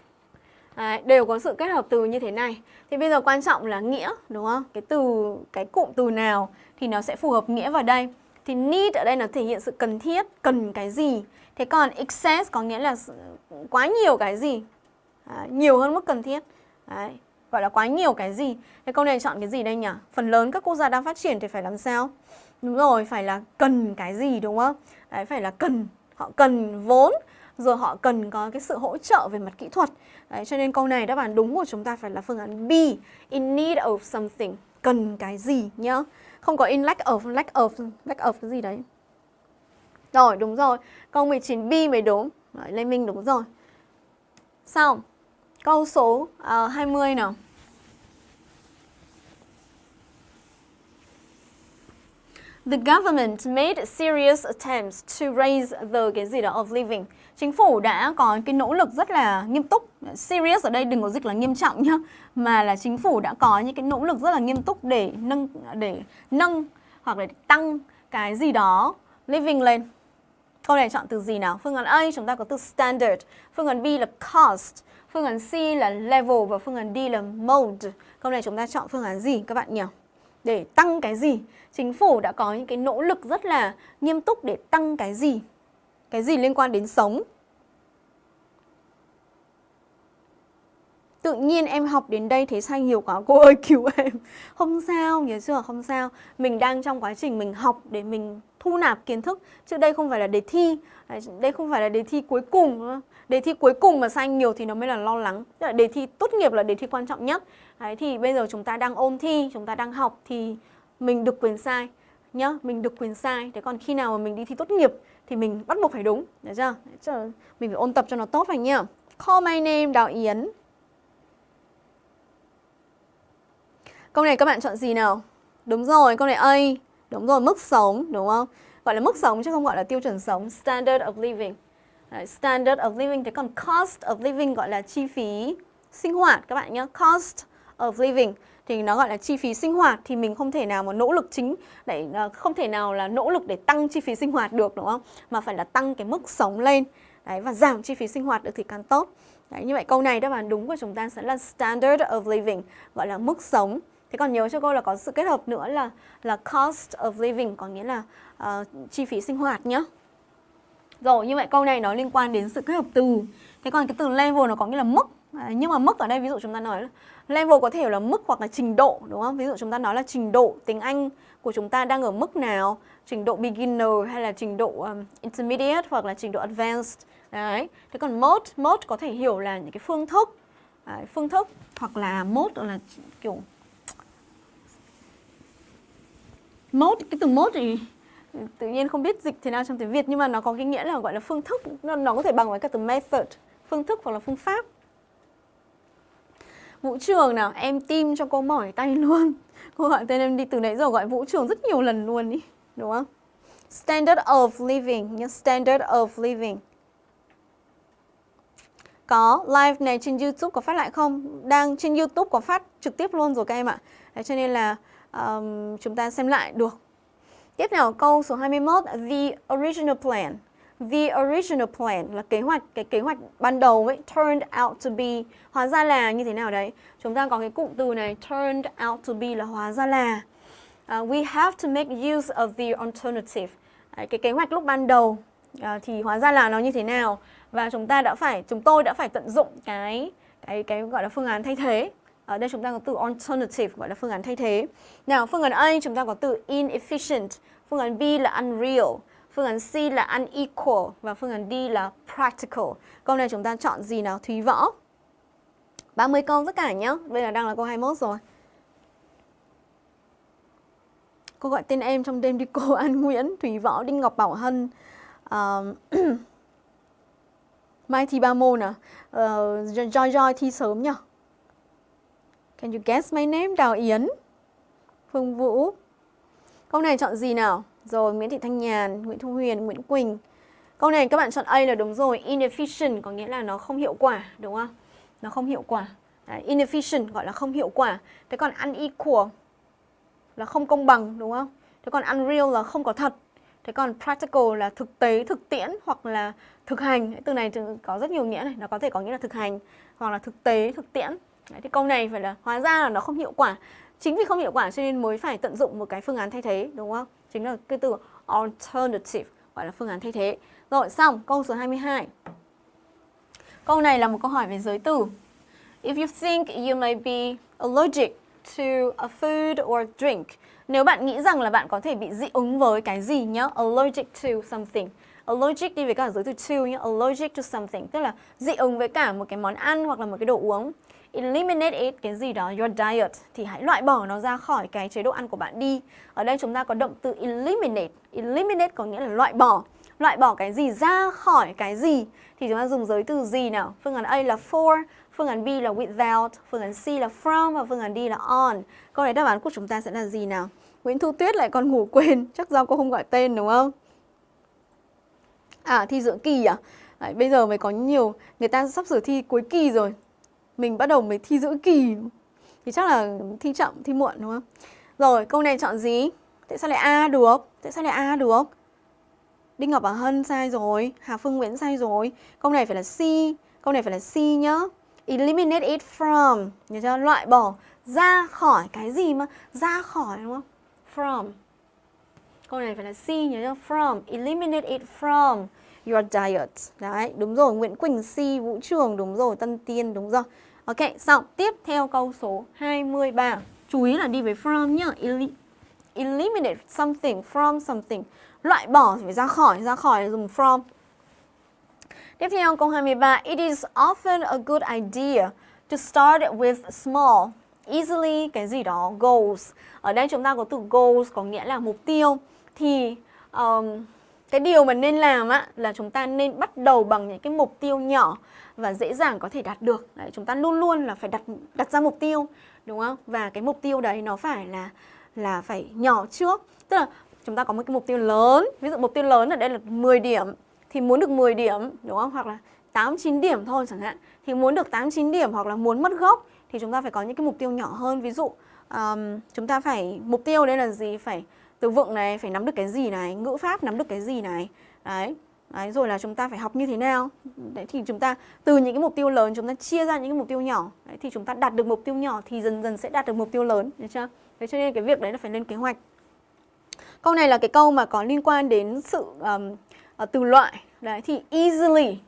Đấy, đều có sự kết hợp từ như thế này Thì bây giờ quan trọng là nghĩa đúng không? Cái từ, cái cụm từ nào thì nó sẽ phù hợp nghĩa vào đây Thì need ở đây nó thể hiện sự cần thiết, cần cái gì Thế còn excess có nghĩa là quá nhiều cái gì Đấy, Nhiều hơn mức cần thiết Đấy, gọi là quá nhiều cái gì Thế câu này chọn cái gì đây nhỉ? Phần lớn các quốc gia đang phát triển thì phải làm sao? Đúng rồi, phải là cần cái gì đúng không? Đấy, phải là cần, họ cần vốn rồi họ cần có cái sự hỗ trợ về mặt kỹ thuật. Đấy, cho nên câu này đáp án đúng của chúng ta phải là phương án B, in need of something, cần cái gì nhá. Không có in lack of, lack of, lack of cái gì đấy. Rồi, đúng rồi. Câu 19B mới đúng. Đấy, Lê Minh đúng rồi. Xong. Câu số à, uh, 20 nào. The government made serious attempts to raise the cái gì đó of living chính phủ đã có cái nỗ lực rất là nghiêm túc serious ở đây đừng có dịch là nghiêm trọng nhá mà là chính phủ đã có những cái nỗ lực rất là nghiêm túc để nâng để nâng hoặc là tăng cái gì đó living lên Câu này chọn từ gì nào? Phương án A chúng ta có từ standard, phương án B là cost, phương án C là level và phương án D là mode. Câu này chúng ta chọn phương án gì các bạn nhỉ? Để tăng cái gì? Chính phủ đã có những cái nỗ lực rất là nghiêm túc để tăng cái gì? Cái gì liên quan đến sống? Tự nhiên em học đến đây thấy sai nhiều quá. Cô ơi *laughs* cứu em. Không sao nhớ chưa? Không sao. Mình đang trong quá trình mình học để mình thu nạp kiến thức. Chứ đây không phải là đề thi. Đây không phải là đề thi cuối cùng Đề thi cuối cùng mà sai nhiều thì nó mới là lo lắng. Tức là đề thi tốt nghiệp là đề thi quan trọng nhất. Đấy, Thì bây giờ chúng ta đang ôn thi, chúng ta đang học thì mình được quyền sai. Nhá Mình được quyền sai. Thế còn khi nào mà mình đi thi tốt nghiệp thì mình bắt buộc phải đúng Được chưa? Mình phải ôn tập cho nó tốt phải nhá Call my name Đào Yến Câu này các bạn chọn gì nào? Đúng rồi, câu này A. Đúng rồi, mức sống, đúng không? Gọi là mức sống chứ không gọi là tiêu chuẩn sống. Standard of living. Đấy, standard of living. Thế còn cost of living gọi là chi phí sinh hoạt các bạn nhé. Cost of living thì nó gọi là chi phí sinh hoạt thì mình không thể nào mà nỗ lực chính để ờ, không thể nào là nỗ lực để tăng chi phí sinh hoạt được đúng không? Mà phải là tăng cái mức sống lên. Đấy và giảm chi phí sinh hoạt được thì càng tốt. Đấy, như vậy câu này đáp án đúng của chúng ta sẽ là standard of living, gọi là mức sống. Thế còn nhớ cho cô là có sự kết hợp nữa là là cost of living có nghĩa là uh, chi phí sinh hoạt nhé. Rồi như vậy câu này nó liên quan đến sự kết hợp từ. Thế còn cái từ level nó có nghĩa là mức. À, nhưng mà mức ở đây ví dụ chúng ta nói là level có thể là mức hoặc là trình độ đúng không? Ví dụ chúng ta nói là trình độ tiếng Anh của chúng ta đang ở mức nào, trình độ beginner hay là trình độ um, intermediate hoặc là trình độ advanced. Đấy. Thế còn mode, mode có thể hiểu là những cái phương thức, Đấy, phương thức hoặc là mode là kiểu mode cái từ mode thì tự nhiên không biết dịch thế nào trong tiếng Việt nhưng mà nó có cái nghĩa là gọi là phương thức nó, nó có thể bằng với cả từ method phương thức hoặc là phương pháp Vũ Trường nào em tim cho cô mỏi tay *laughs* luôn. Cô gọi tên em đi từ nãy giờ gọi Vũ Trường rất nhiều lần luôn đi đúng không? Standard of living nhé standard of living. Có live này trên YouTube có phát lại không? Đang trên YouTube có phát trực tiếp luôn rồi các em ạ. Đấy, cho nên là um, chúng ta xem lại được. Tiếp theo câu số 21, the original plan. The original plan là kế hoạch, cái kế hoạch ban đầu ấy, turned out to be, hóa ra là như thế nào đấy? Chúng ta có cái cụm từ này, turned out to be là hóa ra là. Uh, we have to make use of the alternative. Đấy, cái kế hoạch lúc ban đầu uh, thì hóa ra là nó như thế nào? Và chúng ta đã phải, chúng tôi đã phải tận dụng cái cái cái gọi là phương án thay thế ở đây chúng ta có từ alternative gọi là phương án thay thế. Nào, phương án A chúng ta có từ inefficient, phương án B là unreal, phương án C là unequal và phương án D là practical. Câu này chúng ta chọn gì nào? Thúy Võ. 30 câu tất cả nhé. Bây giờ đang là câu 21 rồi. Cô gọi tên em trong đêm đi cô *laughs* An Nguyễn, Thúy Võ, Đinh Ngọc Bảo Hân. Uh, *clears throat* Mai thi ba môn à? Ờ, uh, Joy Joy thi sớm nhỉ? Can you guess my name? Đào Yến Phương Vũ Câu này chọn gì nào? Rồi Nguyễn Thị Thanh Nhàn, Nguyễn Thu Huyền, Nguyễn Quỳnh. Câu này các bạn chọn A là đúng rồi Inefficient có nghĩa là nó không hiệu quả Đúng không? Nó không hiệu quả. Đấy, Inefficient gọi là không hiệu quả. Thế còn unequal là không công bằng đúng không? Thế còn unreal là không có thật. Thế còn practical là thực tế, thực tiễn hoặc là thực hành. Từ này có rất nhiều nghĩa này Nó có thể có nghĩa là thực hành hoặc là thực tế, thực tiễn. Đấy, thì câu này phải là hóa ra là nó không hiệu quả chính vì không hiệu quả cho nên mới phải tận dụng một cái phương án thay thế, đúng không? Chính là cái từ alternative gọi là phương án thay thế. Rồi, xong, câu số 22 câu này là một câu hỏi về giới từ. If you think you may be allergic to a food or drink, nếu bạn nghĩ rằng là bạn có thể bị dị ứng với cái gì nhá? Allergic to something. Allergic đi với cả giới từ to nhá? Allergic to something, tức là dị ứng với cả một cái món ăn hoặc là một cái đồ uống eliminate it cái gì đó your diet thì hãy loại bỏ nó ra khỏi cái chế độ ăn của bạn đi. Ở đây chúng ta có động từ eliminate. Eliminate có nghĩa là loại bỏ. Loại bỏ cái gì ra khỏi cái gì thì chúng ta dùng giới từ gì nào? Phương án A là for, phương án B là without, phương án C là from và phương án D là on. Câu này đáp án của chúng ta sẽ là gì nào? Nguyễn Thu Tuyết lại còn ngủ quên, *laughs* chắc do cô không gọi tên đúng không? À thi giữa kỳ à? Đấy, bây giờ mới có nhiều, người ta sắp sửa thi cuối kỳ rồi mình bắt đầu mới thi giữa kỳ thì chắc là thi chậm, thi muộn đúng không? Rồi, câu này chọn gì? Tại sao lại A được? Tại sao lại A được? Đinh Ngọc Bảo Hân sai rồi, Hà Phương Nguyễn sai rồi. Câu này phải là C, câu này phải là C nhá. Eliminate it from, nhớ chưa? Loại bỏ ra khỏi cái gì mà ra khỏi đúng không? From. Câu này phải là C nhớ chưa? From, eliminate it from your diet. Đấy, đúng rồi, Nguyễn Quỳnh Si, Vũ Trường, đúng rồi, Tân Tiên, đúng rồi. Ok, xong, tiếp theo câu số 23. Chú ý là đi với from nhá. Eli eliminate something from something. Loại bỏ thì phải ra khỏi, ra khỏi dùng from. Tiếp theo câu 23. It is often a good idea to start with small, easily cái gì đó, goals. Ở đây chúng ta có từ goals có nghĩa là mục tiêu. Thì um, cái điều mà nên làm á là chúng ta nên bắt đầu bằng những cái mục tiêu nhỏ và dễ dàng có thể đạt được. Đấy, chúng ta luôn luôn là phải đặt đặt ra mục tiêu, đúng không? Và cái mục tiêu đấy nó phải là là phải nhỏ trước. Tức là chúng ta có một cái mục tiêu lớn, ví dụ mục tiêu lớn ở đây là 10 điểm thì muốn được 10 điểm, đúng không? Hoặc là 8 9 điểm thôi chẳng hạn. Thì muốn được 8 9 điểm hoặc là muốn mất gốc thì chúng ta phải có những cái mục tiêu nhỏ hơn. Ví dụ um, chúng ta phải mục tiêu đây là gì? Phải từ vựng này, phải nắm được cái gì này, ngữ pháp nắm được cái gì này. Đấy. Đấy, rồi là chúng ta phải học như thế nào? Đấy, thì chúng ta từ những cái mục tiêu lớn chúng ta chia ra những cái mục tiêu nhỏ. Đấy, thì chúng ta đạt được mục tiêu nhỏ thì dần dần sẽ đạt được mục tiêu lớn được chưa? Thế cho nên cái việc đấy là phải lên kế hoạch. Câu này là cái câu mà có liên quan đến sự um, uh, từ loại. Đấy thì easily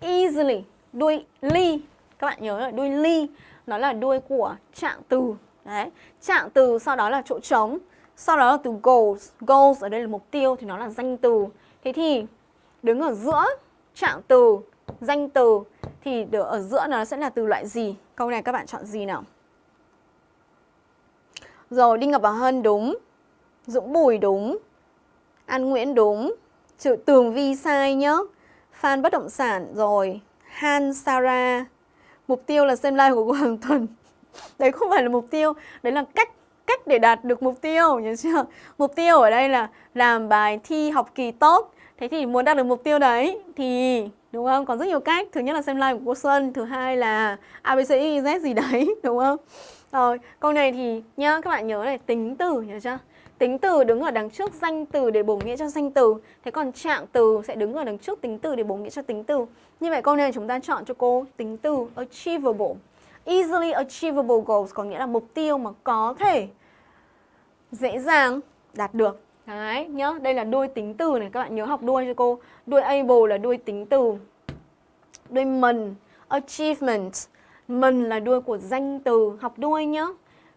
easily đuôi ly. Các bạn nhớ là đuôi ly nó là đuôi của trạng từ. Đấy trạng từ sau đó là chỗ trống sau đó là từ goals goals ở đây là mục tiêu thì nó là danh từ thế thì đứng ở giữa trạng từ, danh từ thì ở giữa nó sẽ là từ loại gì? Câu này các bạn chọn gì nào? Rồi, Đinh Ngọc Bảo Hân đúng, Dũng Bùi đúng, An Nguyễn đúng, Chữ Tường Vi sai nhá, Phan Bất Động Sản rồi, Han Sarah. Mục tiêu là xem live của cô hàng tuần. *laughs* Đấy không phải là mục tiêu, đấy là cách cách để đạt được mục tiêu, nhớ chưa? Mục tiêu ở đây là làm bài thi học kỳ tốt Thế thì muốn đạt được mục tiêu đấy thì đúng không? Có rất nhiều cách. Thứ nhất là xem live của cô Xuân, thứ hai là ABCZ e, gì đấy, *laughs* đúng không? Rồi, câu này thì nhá, các bạn nhớ này, tính từ nhớ chưa? Tính từ đứng ở đằng trước danh từ để bổ nghĩa cho danh từ Thế còn trạng từ sẽ đứng ở đằng trước tính từ để bổ nghĩa cho tính từ Như vậy câu này chúng ta chọn cho cô tính từ achievable Easily achievable goals có nghĩa là mục tiêu mà có thể dễ dàng đạt được Đấy, nhớ đây là đuôi tính từ này, các bạn nhớ học đuôi cho cô. Đuôi able là đuôi tính từ. Đuôi mình, achievement. Mình là đuôi của danh từ, học đuôi nhá.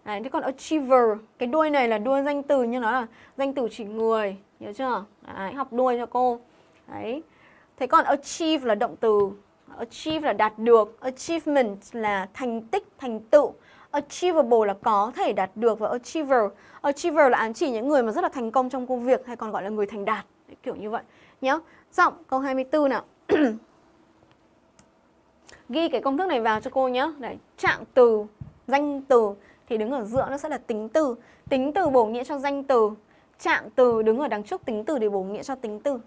Đấy, thế còn achiever, cái đuôi này là đuôi danh từ nhưng nó là danh từ chỉ người, nhớ chưa? Đấy, học đuôi cho cô. Đấy. Thế còn achieve là động từ. Achieve là đạt được, achievement là thành tích, thành tựu. Achievable là có thể đạt được và achiever Achiever là ám chỉ những người mà rất là thành công trong công việc hay còn gọi là người thành đạt Đấy, kiểu như vậy nhé. Giọng câu 24 nào. *clears throat* Ghi cái công thức này vào cho cô nhé. Đấy, trạng từ, danh từ thì đứng ở giữa nó sẽ là tính từ. Tính từ bổ nghĩa cho danh từ. Trạng từ đứng ở đằng trước tính từ để bổ nghĩa cho tính từ.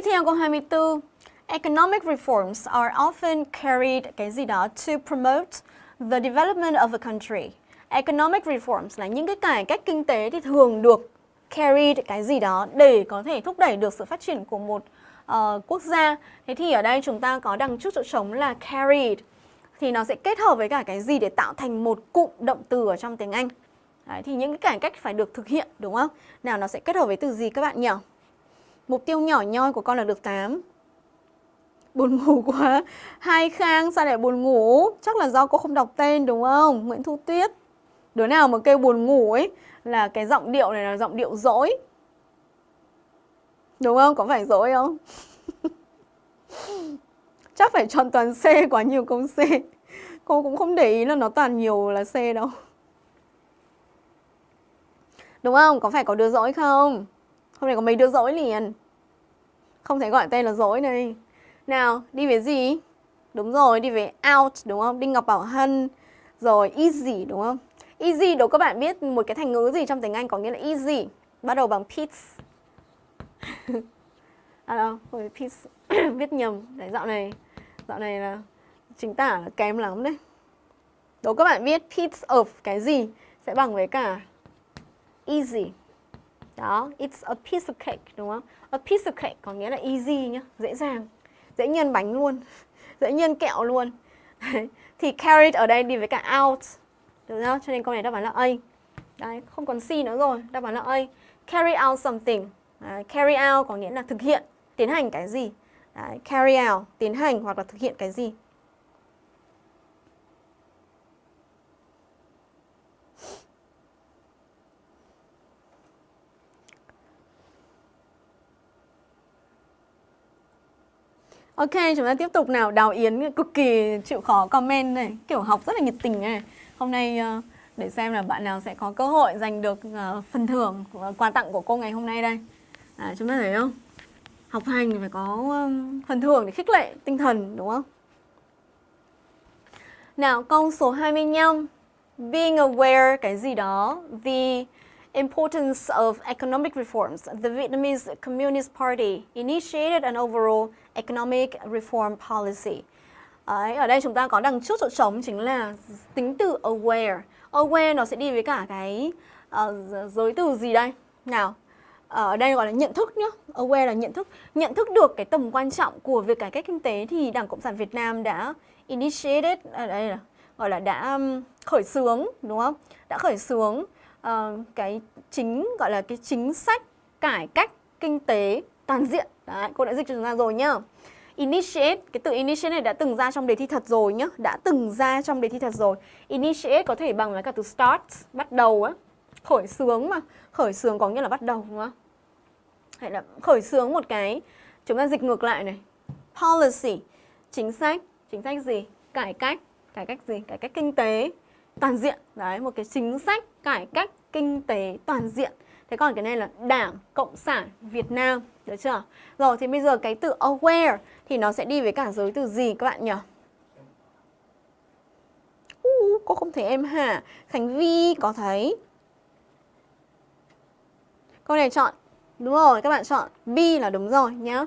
Tiếp theo câu 24. Economic reforms are often carried cái gì đó to promote the development of a country. Economic reforms là những cái cải cách kinh tế thì thường được carried cái gì đó để có thể thúc đẩy được sự phát triển của một uh, quốc gia. Thế thì ở đây chúng ta có đằng trước chỗ trống là carried thì nó sẽ kết hợp với cả cái gì để tạo thành một cụm động từ ở trong tiếng Anh. Đấy, thì những cái cải cách phải được thực hiện đúng không? Nào nó sẽ kết hợp với từ gì các bạn nhỉ? Mục tiêu nhỏ nhoi của con là được 8 Buồn ngủ quá. Hai Khang, sao lại buồn ngủ? Chắc là do cô không đọc tên, đúng không? Nguyễn Thu Tuyết. Đứa nào mà kêu buồn ngủ ấy Là cái giọng điệu này là giọng điệu dỗi. Đúng không? Có phải dỗi không? *laughs* Chắc phải chọn toàn C, quá nhiều công C. Cô cũng không để ý là nó toàn nhiều là C đâu. Đúng không? Có phải có đứa dỗi không? Hôm nay có mấy đứa dỗi liền? Không thể gọi tên là dối này nào, đi về gì? Đúng rồi, đi về out đúng không? Đinh Ngọc Bảo Hân Rồi easy đúng không? Easy đâu các bạn biết một cái thành ngữ gì trong tiếng Anh có nghĩa là easy Bắt đầu bằng peace *laughs* À đâu, rồi peace *coughs* Viết nhầm Đấy, dạo này Dạo này là chính tả là kém lắm đấy Đố các bạn biết piece of cái gì sẽ bằng với cả easy. Đó, it's a piece of cake đúng không? A piece of cake có nghĩa là easy nhá, dễ dàng. Dễ nhân bánh luôn, *laughs* dễ nhân kẹo luôn. *laughs* Thì carried ở đây đi với cả out. Được không? Cho nên câu này đáp án là A. Đấy, không còn C nữa rồi, đáp án là A. Carry out something. Đấy, carry out có nghĩa là thực hiện, tiến hành cái gì. Đấy, carry out, tiến hành hoặc là thực hiện cái gì. Ok, chúng ta tiếp tục nào. Đào Yến cực kỳ chịu khó comment này, kiểu học rất là nhiệt tình này. Hôm nay ờ, để xem là bạn nào sẽ có cơ hội giành được ờ, phần thưởng quà tặng của cô ngày hôm nay đây. À, chúng ta thấy không? Học hành thì phải có ờ, phần thưởng để khích lệ tinh thần đúng không? Nào, câu số 25. Being aware cái gì đó, the importance of economic reforms, the Vietnamese Communist Party initiated an overall economic reform policy. Đấy, ở đây chúng ta có đằng trước chỗ trống chính là tính từ aware. Aware nó sẽ đi với cả cái uh, giới từ gì đây? Nào, ờ, ở đây gọi là nhận thức nhá. Aware là nhận thức. Nhận thức được cái tầm quan trọng của việc cải cách kinh tế thì Đảng Cộng sản Việt Nam đã initiated, ở đây là gọi là đã khởi xướng, đúng không? Đã khởi xướng uh, cái chính gọi là cái chính sách cải cách kinh tế toàn diện. Đấy, cô đã dịch cho chúng ta rồi nhá. Initiate, cái từ initiate này đã từng ra trong đề thi thật rồi nhá, đã từng ra trong đề thi thật rồi. Initiate có thể bằng với cả từ start, bắt đầu á, khởi xướng mà, khởi xướng có nghĩa là bắt đầu đúng không? Hay là khởi xướng một cái, chúng ta dịch ngược lại này. Policy, chính sách, chính sách gì? Cải cách, cải cách gì? Cải cách kinh tế toàn diện. Đấy, một cái chính sách cải cách kinh tế toàn diện. Thế còn cái này là Đảng Cộng sản Việt Nam, được chưa? Rồi thì bây giờ cái từ aware thì nó sẽ đi với cả giới từ gì các bạn nhỉ? Uh, cô không thấy em hả? Khánh Vi có thấy. Câu này chọn. Đúng rồi, các bạn chọn B là đúng rồi nhá.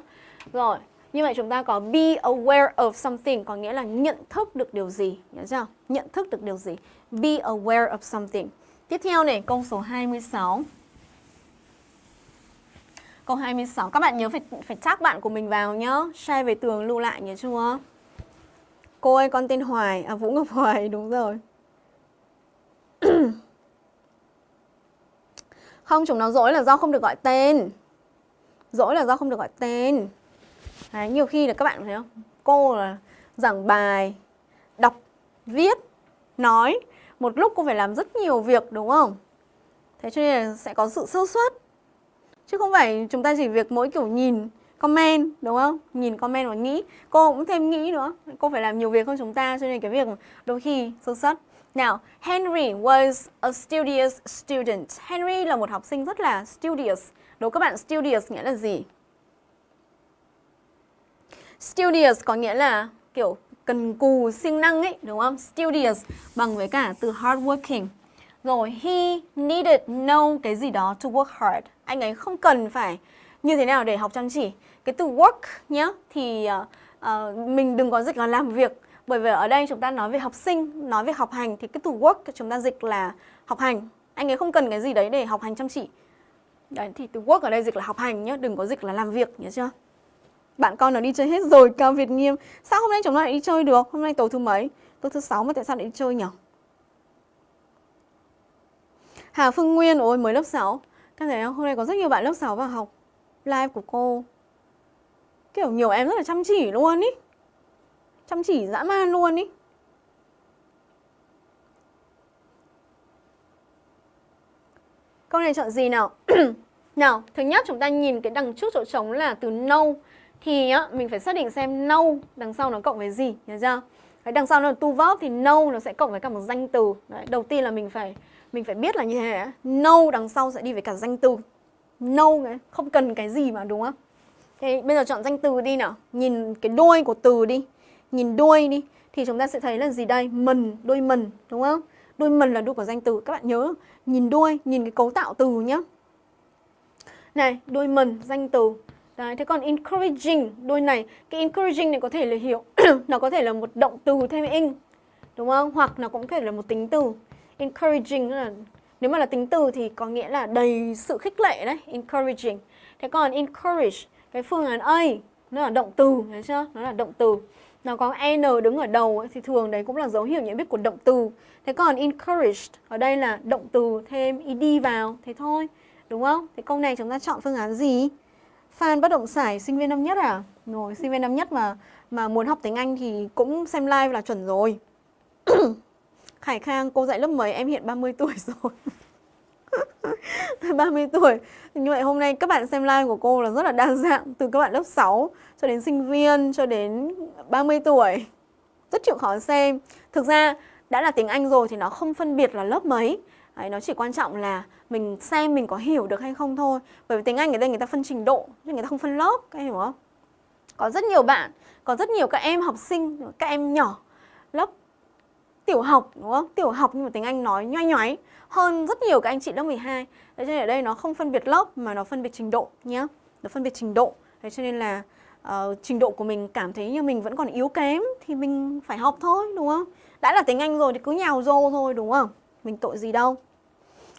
Rồi, như vậy chúng ta có be aware of something có nghĩa là nhận thức được điều gì, nhớ chưa? Nhận thức được điều gì. Be aware of something. Tiếp theo này, câu số 26. Câu 26, các bạn nhớ phải phải chắc bạn của mình vào nhá. Share về tường lưu lại nhớ chưa? Cô ơi, con tên Hoài, à Vũ Ngọc Hoài, *laughs* đúng rồi. *clears throat* không, chúng nó dỗi là do không được gọi tên. Dỗi là do không được gọi tên. Đấy, nhiều khi là các bạn thấy không? Cô là giảng bài, đọc, viết, nói. Một lúc cô phải làm rất nhiều việc đúng không? Thế cho nên là sẽ có sự sơ suất. Chứ không phải chúng ta chỉ việc mỗi kiểu nhìn comment đúng không? Nhìn comment và nghĩ. Cô cũng thêm nghĩ nữa. Cô phải làm nhiều việc hơn chúng ta cho nên cái việc đôi khi sơ suất. Nào, Henry was a studious student. Henry là một học sinh rất là studious. Đố các bạn studious nghĩa là gì? Studious có nghĩa là kiểu cần cù, siêng năng ấy, đúng không? Studious bằng với cả từ hardworking. Rồi, he needed know cái gì đó to work hard. Anh ấy không cần phải như thế nào để học chăm chỉ. Cái từ work nhá, thì uh, uh, mình đừng có dịch là làm việc. Bởi vì ở đây chúng ta nói về học sinh, nói về học hành thì cái từ work chúng ta dịch là học hành. Anh ấy không cần cái gì đấy để học hành chăm chỉ. Đấy, thì từ work ở đây dịch là học hành nhá, đừng có dịch là làm việc, nhớ chưa? Bạn con nó đi chơi hết rồi, Cao Việt Nghiêm. Sao hôm nay chúng ta lại đi chơi được? Hôm nay tối thứ mấy? Tối thứ sáu mà tại sao lại đi chơi nhỉ? Hà Phương Nguyên, ôi mới lớp 6. Các thấy không? Hôm nay có rất nhiều bạn lớp 6 vào học live của cô. Kiểu nhiều em rất là chăm chỉ luôn ý. Chăm chỉ dã man luôn ý. Câu này chọn gì nào? *clears throat* nào, thứ nhất chúng ta nhìn cái đằng trước chỗ trống là từ nâu, thì á, mình phải xác định xem nâu đằng sau nó cộng với gì, nhớ chưa? Đằng sau nó là tu verb thì nâu nó sẽ cộng với cả một danh từ. Đấy, đầu tiên là mình phải mình phải biết là như thế. Know đằng sau sẽ đi với cả danh từ. no ấy, không cần cái gì mà đúng không? Thế bây giờ chọn danh từ đi nào. Nhìn cái đuôi của từ đi. Nhìn đuôi đi thì chúng ta sẽ thấy là gì đây? mần đuôi mần đúng không? Đuôi mần là đuôi của danh từ. Các bạn nhớ nhìn đuôi, nhìn cái cấu tạo từ nhá. Này, đuôi mần danh từ Đấy, thế còn encouraging, đôi này, cái encouraging này có thể là hiểu, *coughs* nó có thể là một động từ thêm in đúng không? Hoặc nó cũng có thể là một tính từ encouraging là nếu mà là tính từ thì có nghĩa là đầy sự khích lệ đấy, encouraging. Thế còn encourage cái phương án A nó là động từ, thấy chưa? Nó là động từ. Nó có n đứng ở đầu ấy, thì thường đấy cũng là dấu hiệu nhận biết của động từ. Thế còn encouraged ở đây là động từ thêm ed vào, thế thôi. Đúng không? Thế câu này chúng ta chọn phương án gì? Fan bất động sản sinh viên năm nhất à? Rồi, sinh viên năm nhất mà mà muốn học tiếng Anh thì cũng xem live là chuẩn rồi. *clears throat* Khải Khang, cô dạy lớp mấy? Em hiện 30 *laughs* tuổi rồi. 30 tuổi. Như vậy hôm nay các bạn xem live của cô là rất là đa dạng từ các bạn lớp 6 cho đến sinh viên cho đến 30 tuổi. Rất chịu khó xem. Thực ra đã là tiếng Anh rồi thì nó không phân biệt là lớp mấy. Đấy, nó chỉ quan trọng là mình xem mình có hiểu được hay không thôi. Bởi vì tiếng Anh ở đây người ta phân trình độ, chứ người ta không phân lớp, các em hiểu không? Có rất nhiều bạn, có rất nhiều các em học sinh, các em nhỏ lớp tiểu học đúng không? Tiểu học nhưng mà tiếng Anh nói nhoay nhoáy hơn rất nhiều các anh chị lớp 12. Thế cho nên ở đây nó không phân biệt lớp mà nó phân biệt trình độ nhé. Nó phân biệt trình độ. Thế cho nên là uh, trình độ của mình cảm thấy như mình vẫn còn yếu kém thì mình phải học thôi đúng không? Đã là tiếng Anh rồi thì cứ nhào rô thôi đúng không? Mình tội gì đâu.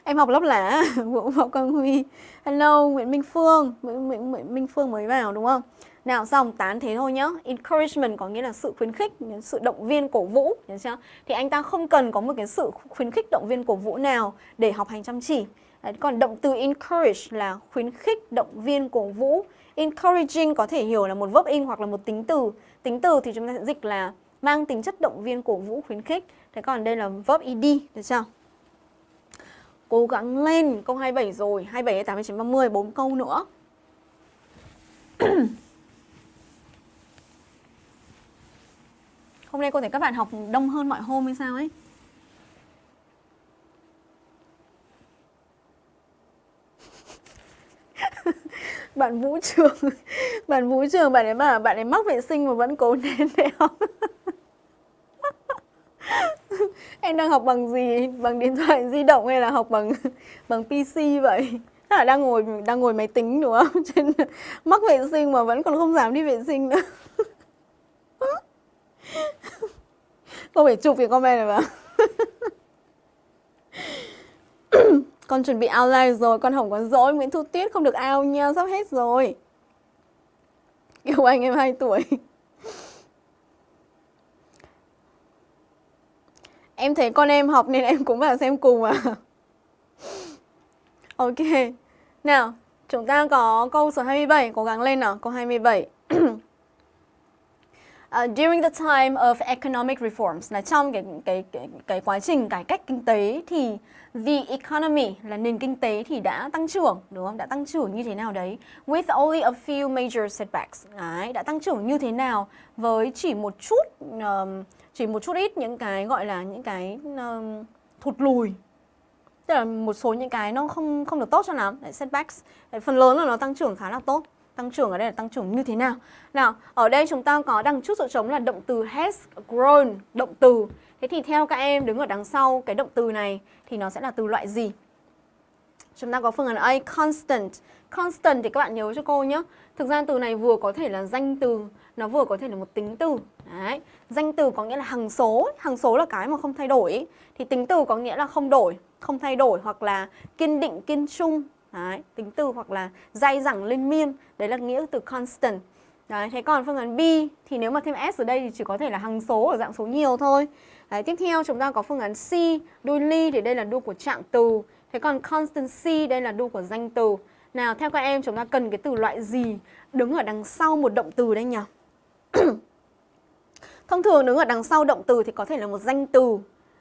Em học lớp lẻ, Vũ *laughs* Võ Quang Huy. Hello, Nguyễn Minh Phương. Nguyễn, Nguyễn, Nguyễn Minh Phương mới vào đúng không? Nào dòng tán thế thôi nhá. Encouragement có nghĩa là sự khuyến khích Sự động viên cổ vũ hiểu chưa? Thì anh ta không cần có một cái sự khuyến khích động viên cổ vũ nào Để học hành chăm chỉ. Đấy, Còn động từ encourage là khuyến khích động viên cổ vũ. Encouraging có thể hiểu là một verb in hoặc là một tính từ. Tính từ thì chúng ta sẽ dịch là mang tính chất động viên cổ vũ khuyến khích. Thế còn đây là verb ed được chưa? Cố gắng lên câu 27 rồi 27, 28, 30, 4 câu nữa. *clears throat* Hôm nay cô thấy các bạn học đông hơn mọi hôm hay sao ấy? *laughs* Bạn vũ trường, *laughs* bạn vũ trường, bạn ấy bảo bạn ấy mắc vệ sinh mà vẫn cố nén để học. *laughs* Em đang học bằng gì? Bằng điện thoại di động hay là học bằng bằng pc vậy? Tức là đang ngồi đang ngồi máy tính đúng không? Trên, mắc vệ sinh mà vẫn còn không dám đi vệ sinh nữa. Không phải chụp cái comment này mà? *laughs* Con chuẩn bị out live rồi, Con hỏng có dỗi Nguyễn Thu Tuyết không được out nha, Sắp hết rồi. Yêu Anh em 2 tuổi. *laughs* Em thấy con em học nên em cũng vào xem cùng à. *laughs* Ok. Nào, Chúng ta có câu số 27 Cố gắng lên nào, Câu 27 Uh, during the time of economic reforms là trong cái cái cái cái quá trình cải cách kinh tế thì the economy là nền kinh tế thì đã tăng trưởng đúng không? Đã tăng trưởng như thế nào đấy? With only a few major setbacks. Đấy, đã tăng trưởng như thế nào với chỉ một chút um, chỉ một chút ít những cái gọi là những cái um, thụt lùi tức là một số những cái nó không không được tốt cho lắm đấy, setbacks đấy, phần lớn là nó tăng trưởng khá là tốt Tăng trưởng ở đây là tăng trưởng như thế nào? Nào, ở đây chúng ta có đằng trước chỗ trống là động từ has grown, động từ. Thế thì theo các em đứng ở đằng sau cái động từ này thì nó sẽ là từ loại gì? Chúng ta có phương án A, constant. Constant thì các bạn nhớ cho cô nhé. Thực ra từ này vừa có thể là danh từ, nó vừa có thể là một tính từ. Đấy. Danh từ có nghĩa là hằng số, hằng số là cái mà không thay đổi. Thì tính từ có nghĩa là không đổi, không thay đổi hoặc là kiên định, kiên trung, Đấy, tính từ hoặc là dai dẳng lên miên Đấy là nghĩa từ constant. Đấy, thế còn phương án B thì nếu mà thêm S ở đây thì chỉ có thể là hằng số ở dạng số nhiều thôi. Đấy, tiếp theo chúng ta có phương án C đôi ly thì đây là đu của trạng từ. Thế còn constant c đây là đu của danh từ. Nào theo các em chúng ta cần cái từ loại gì? Đứng ở đằng sau một động từ đây nhỉ? *coughs* Thông thường đứng ở đằng sau động từ thì có thể là một danh từ.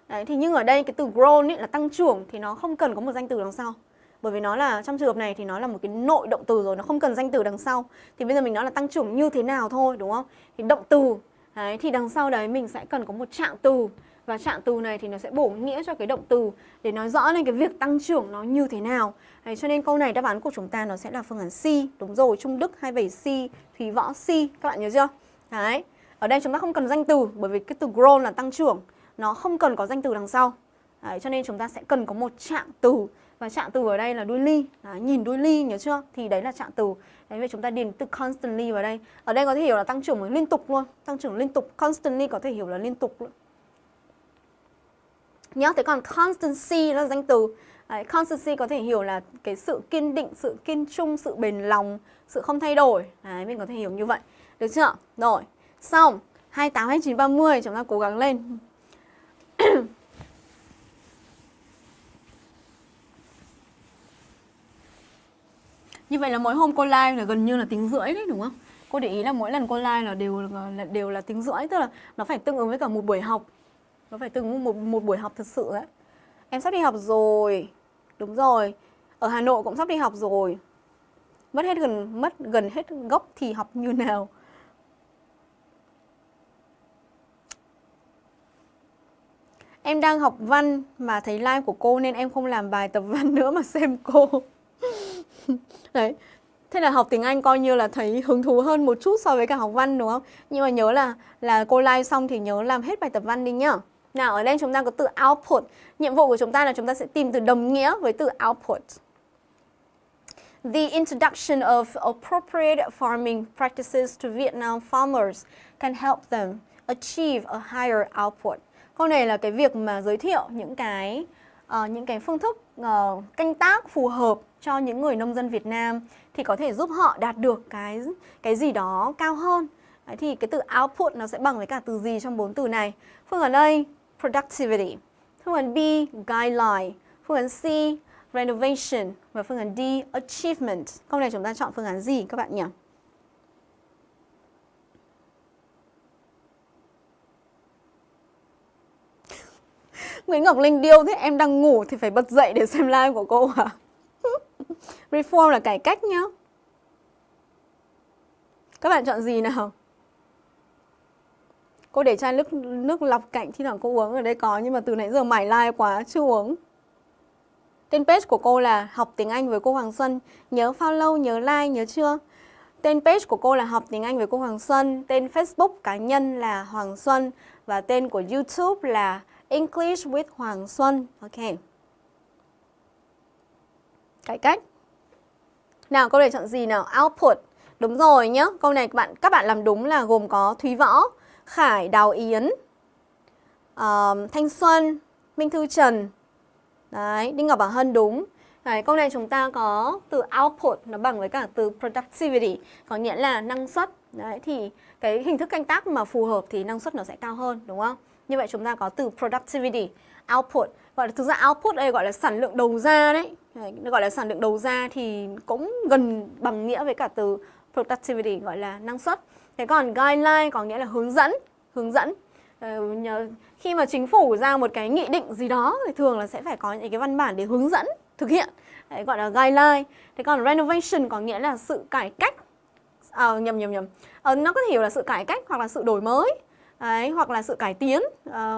Đấy, thì nhưng ở đây cái từ grown ấy là tăng trưởng thì nó không cần có một danh từ đằng sau bởi vì nó là trong trường hợp này thì nó là một cái nội động từ rồi nó không cần danh từ đằng sau. Thì bây giờ mình nói là tăng trưởng như thế nào thôi đúng không? Thì động từ đấy, thì đằng sau đấy mình sẽ cần có một trạng từ. Và trạng từ này thì nó sẽ bổ nghĩa cho cái động từ để nói rõ lên cái việc tăng trưởng nó như thế nào. Đấy, cho nên câu này đáp án của chúng ta nó sẽ là phương án C. Đúng rồi Trung Đức 27C Thúy Võ C. Các bạn nhớ chưa? Đấy ở đây chúng ta không cần danh từ bởi vì cái từ grow là tăng trưởng. Nó không cần có danh từ đằng sau. Đấy, cho nên chúng ta sẽ cần có một trạng từ và trạng từ ở đây là đuôi ly đấy, nhìn đuôi ly nhớ chưa thì đấy là trạng từ đấy vậy chúng ta điền từ constantly vào đây ở đây có thể hiểu là tăng trưởng liên tục luôn tăng trưởng liên tục constantly có thể hiểu là liên tục luôn Nhớ thế còn constancy là danh từ. Đấy, constancy có thể hiểu là cái sự kiên định, sự kiên trung, sự bền lòng, sự không thay đổi. Đấy, mình có thể hiểu như vậy. Được chưa? Rồi, xong. 28, 29, 30 chúng ta cố gắng lên. Như vậy là mỗi hôm cô like là gần như là tiếng rưỡi đấy, đúng không? Cô để ý là mỗi lần cô like là đều là đều là tiếng rưỡi, tức là nó phải tương ứng với cả một buổi học. Nó phải tương ứng một một buổi học thật sự đấy. Em sắp đi học rồi. Đúng rồi. Ở Hà Nội cũng sắp đi học rồi. Mất hết gần, mất gần hết gốc thì học như nào? Em đang học văn mà thấy like của cô nên em không làm bài tập văn *laughs* nữa mà xem cô. *laughs* Đấy. Thế là học tiếng Anh coi như là thấy hứng thú hơn một chút so với cả học văn đúng không? Nhưng mà nhớ là là cô like xong thì nhớ làm hết bài tập văn đi nhá. Nào ở đây chúng ta có từ output. Nhiệm vụ của chúng ta là chúng ta sẽ tìm từ đồng nghĩa với từ output. The introduction of appropriate farming practices to Vietnam farmers can help them achieve a higher output. Câu này là cái việc mà giới thiệu những cái uh, những cái phương thức uh, canh tác phù hợp cho những người nông dân Việt Nam thì có thể giúp họ đạt được cái cái gì đó cao hơn. Đấy, thì cái từ output nó sẽ bằng với cả từ gì trong bốn từ này? Phương án A productivity, phương án B guideline, phương án C renovation và phương án D achievement. Câu này chúng ta chọn phương án gì các bạn nhỉ? *laughs* Nguyễn Ngọc Linh điêu thế em đang ngủ thì phải bật dậy để xem live của cô à? Reform là cải cách nhá. Các bạn chọn gì nào? Cô để chai nước nước lọc cạnh thi thoảng cô uống ở đây có nhưng mà từ nãy giờ mải like quá chưa uống. Tên page của cô là học tiếng Anh với cô Hoàng Xuân. Nhớ follow, nhớ like, nhớ chưa? Tên page của cô là học tiếng Anh với cô Hoàng Xuân. Tên Facebook cá nhân là Hoàng Xuân và tên của YouTube là English with Hoàng Xuân. Ok. Cải cách. Nào câu này chọn gì nào? Output. Đúng rồi nhá. Câu này các bạn các bạn làm đúng là gồm có Thúy Võ, Khải, Đào Yến, uh, Thanh Xuân, Minh Thư Trần. Đấy, Đinh Ngọc Bảo Hân đúng. Đấy, câu này chúng ta có từ output nó bằng với cả từ productivity, có nghĩa là năng suất. Đấy thì cái hình thức canh tác mà phù hợp thì năng suất nó sẽ cao hơn đúng không? Như vậy chúng ta có từ productivity, output. Gọi là thực ra output đây gọi là sản lượng đầu ra đấy. đấy gọi là sản lượng đầu ra thì cũng gần bằng nghĩa với cả từ productivity gọi là năng suất. Thế còn guideline có nghĩa là hướng dẫn, hướng dẫn. Ờ, nhờ khi mà chính phủ ra một cái nghị định gì đó thì thường là sẽ phải có những cái văn bản để hướng dẫn thực hiện. Đấy, gọi là guideline. Thế còn renovation có nghĩa là sự cải cách. À, nhầm nhầm nhầm. À, nó có thể hiểu là sự cải cách hoặc là sự đổi mới. Đấy, hoặc là sự cải tiến, à,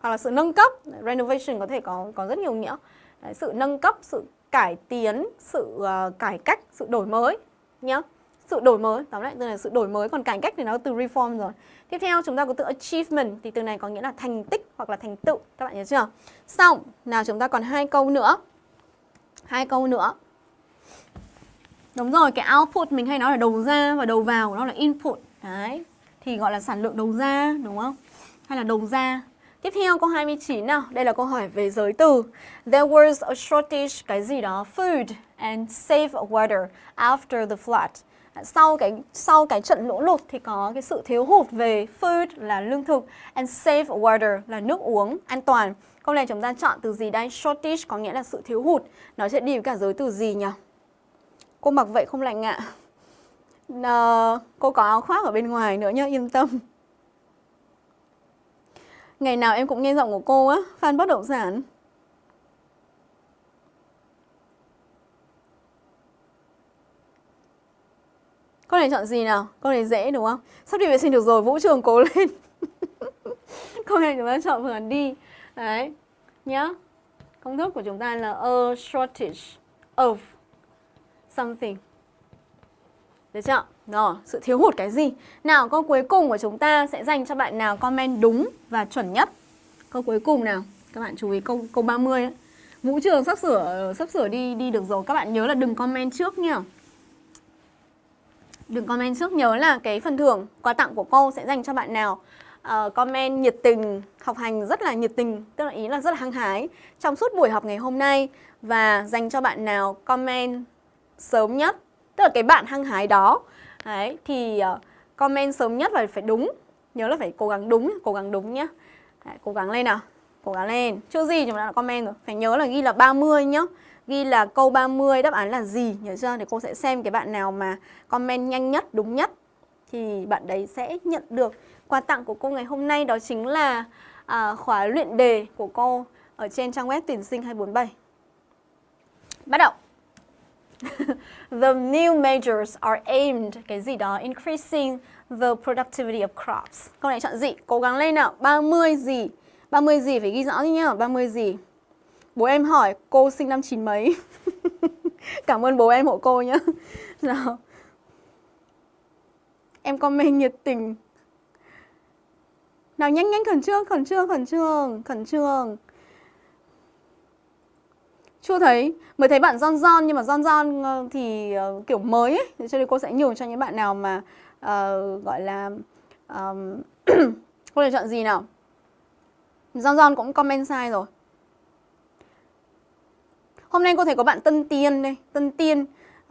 hoặc là sự nâng cấp. Renovation có thể có có rất nhiều nghĩa. Đấy, sự nâng cấp, sự cải tiến, sự uh, cải cách, sự đổi mới nhá. Sự đổi mới, tóm lại từ là sự đổi mới, còn cải cách thì nó từ reform rồi. Tiếp theo chúng ta có từ achievement thì từ này có nghĩa là thành tích hoặc là thành tựu, các bạn nhớ chưa? Xong, nào chúng ta còn hai câu nữa. Hai câu nữa. Đúng rồi, cái output mình hay nói là đầu ra và đầu vào nó là input. Đấy, thì gọi là sản lượng đầu ra đúng không? Hay là đầu ra. Tiếp theo câu 29 nào, đây là câu hỏi về giới từ. There was a shortage cái gì đó food and safe water after the flood. Sau cái sau cái trận lũ lụt thì có cái sự thiếu hụt về food là lương thực and safe water là nước uống an toàn. Câu này chúng ta chọn từ gì đây? Shortage có nghĩa là sự thiếu hụt. Nó sẽ đi với cả giới từ gì nhỉ? Cô mặc vậy không lạnh ạ? À? uh, cô có áo khoác ở bên ngoài nữa nhá, yên tâm. Ngày nào em cũng nghe giọng của cô á, fan bất động sản. con này chọn gì nào? con này dễ đúng không? Sắp đi vệ sinh được rồi, vũ trường cố lên. *laughs* con này chúng ta chọn phương án đi. Đấy, nhá. Công thức của chúng ta là a shortage of something. Được chưa? Rồi, sự thiếu hụt cái gì? Nào, câu cuối cùng của chúng ta sẽ dành cho bạn nào comment đúng và chuẩn nhất. Câu cuối cùng nào. Các bạn chú ý câu câu 30 ấy. Vũ trường sắp sửa sắp sửa đi đi được rồi. Các bạn nhớ là đừng comment trước nha. Đừng comment trước nhớ là cái phần thưởng quà tặng của cô sẽ dành cho bạn nào uh, comment nhiệt tình, học hành rất là nhiệt tình, tức là ý là rất là hăng hái trong suốt buổi học ngày hôm nay và dành cho bạn nào comment sớm nhất, tức là cái bạn hăng hái đó, đấy thì uh, comment sớm nhất và phải đúng, nhớ là phải cố gắng đúng, cố gắng đúng nhá, đấy, cố gắng lên nào, cố gắng lên, chưa gì chúng ta đã comment rồi, phải nhớ là ghi là 30 nhá, ghi là câu 30 đáp án là gì, nhớ chưa? Thì cô sẽ xem cái bạn nào mà comment nhanh nhất, đúng nhất. Thì bạn đấy sẽ nhận được quà tặng của cô ngày hôm nay đó chính là à, khóa luyện đề của cô ở trên trang web tuyển sinh 247. Bắt đầu. *laughs* the new measures are aimed cái gì đó increasing the productivity of crops. Câu này chọn gì? Cố gắng lên nào. 30 gì? 30 gì phải ghi rõ đi nhá. 30 gì? Bố em hỏi cô sinh năm chín mấy. *laughs* Cảm ơn bố em hộ cô nhá. *laughs* Nào. Em comment nhiệt tình nào nhanh nhanh khẩn trương, khẩn trương, khẩn trương, khẩn trương. Chưa thấy, mới thấy bạn John John nhưng mà John John ờ, thì uh, kiểu mới ấy, cho nên cô sẽ nhường cho những bạn nào mà uh, gọi là um, *clears throat* cô lựa chọn gì nào? John John cũng comment sai rồi. Hôm nay cô thấy có bạn Tân Tiên đây, Tân Tiên.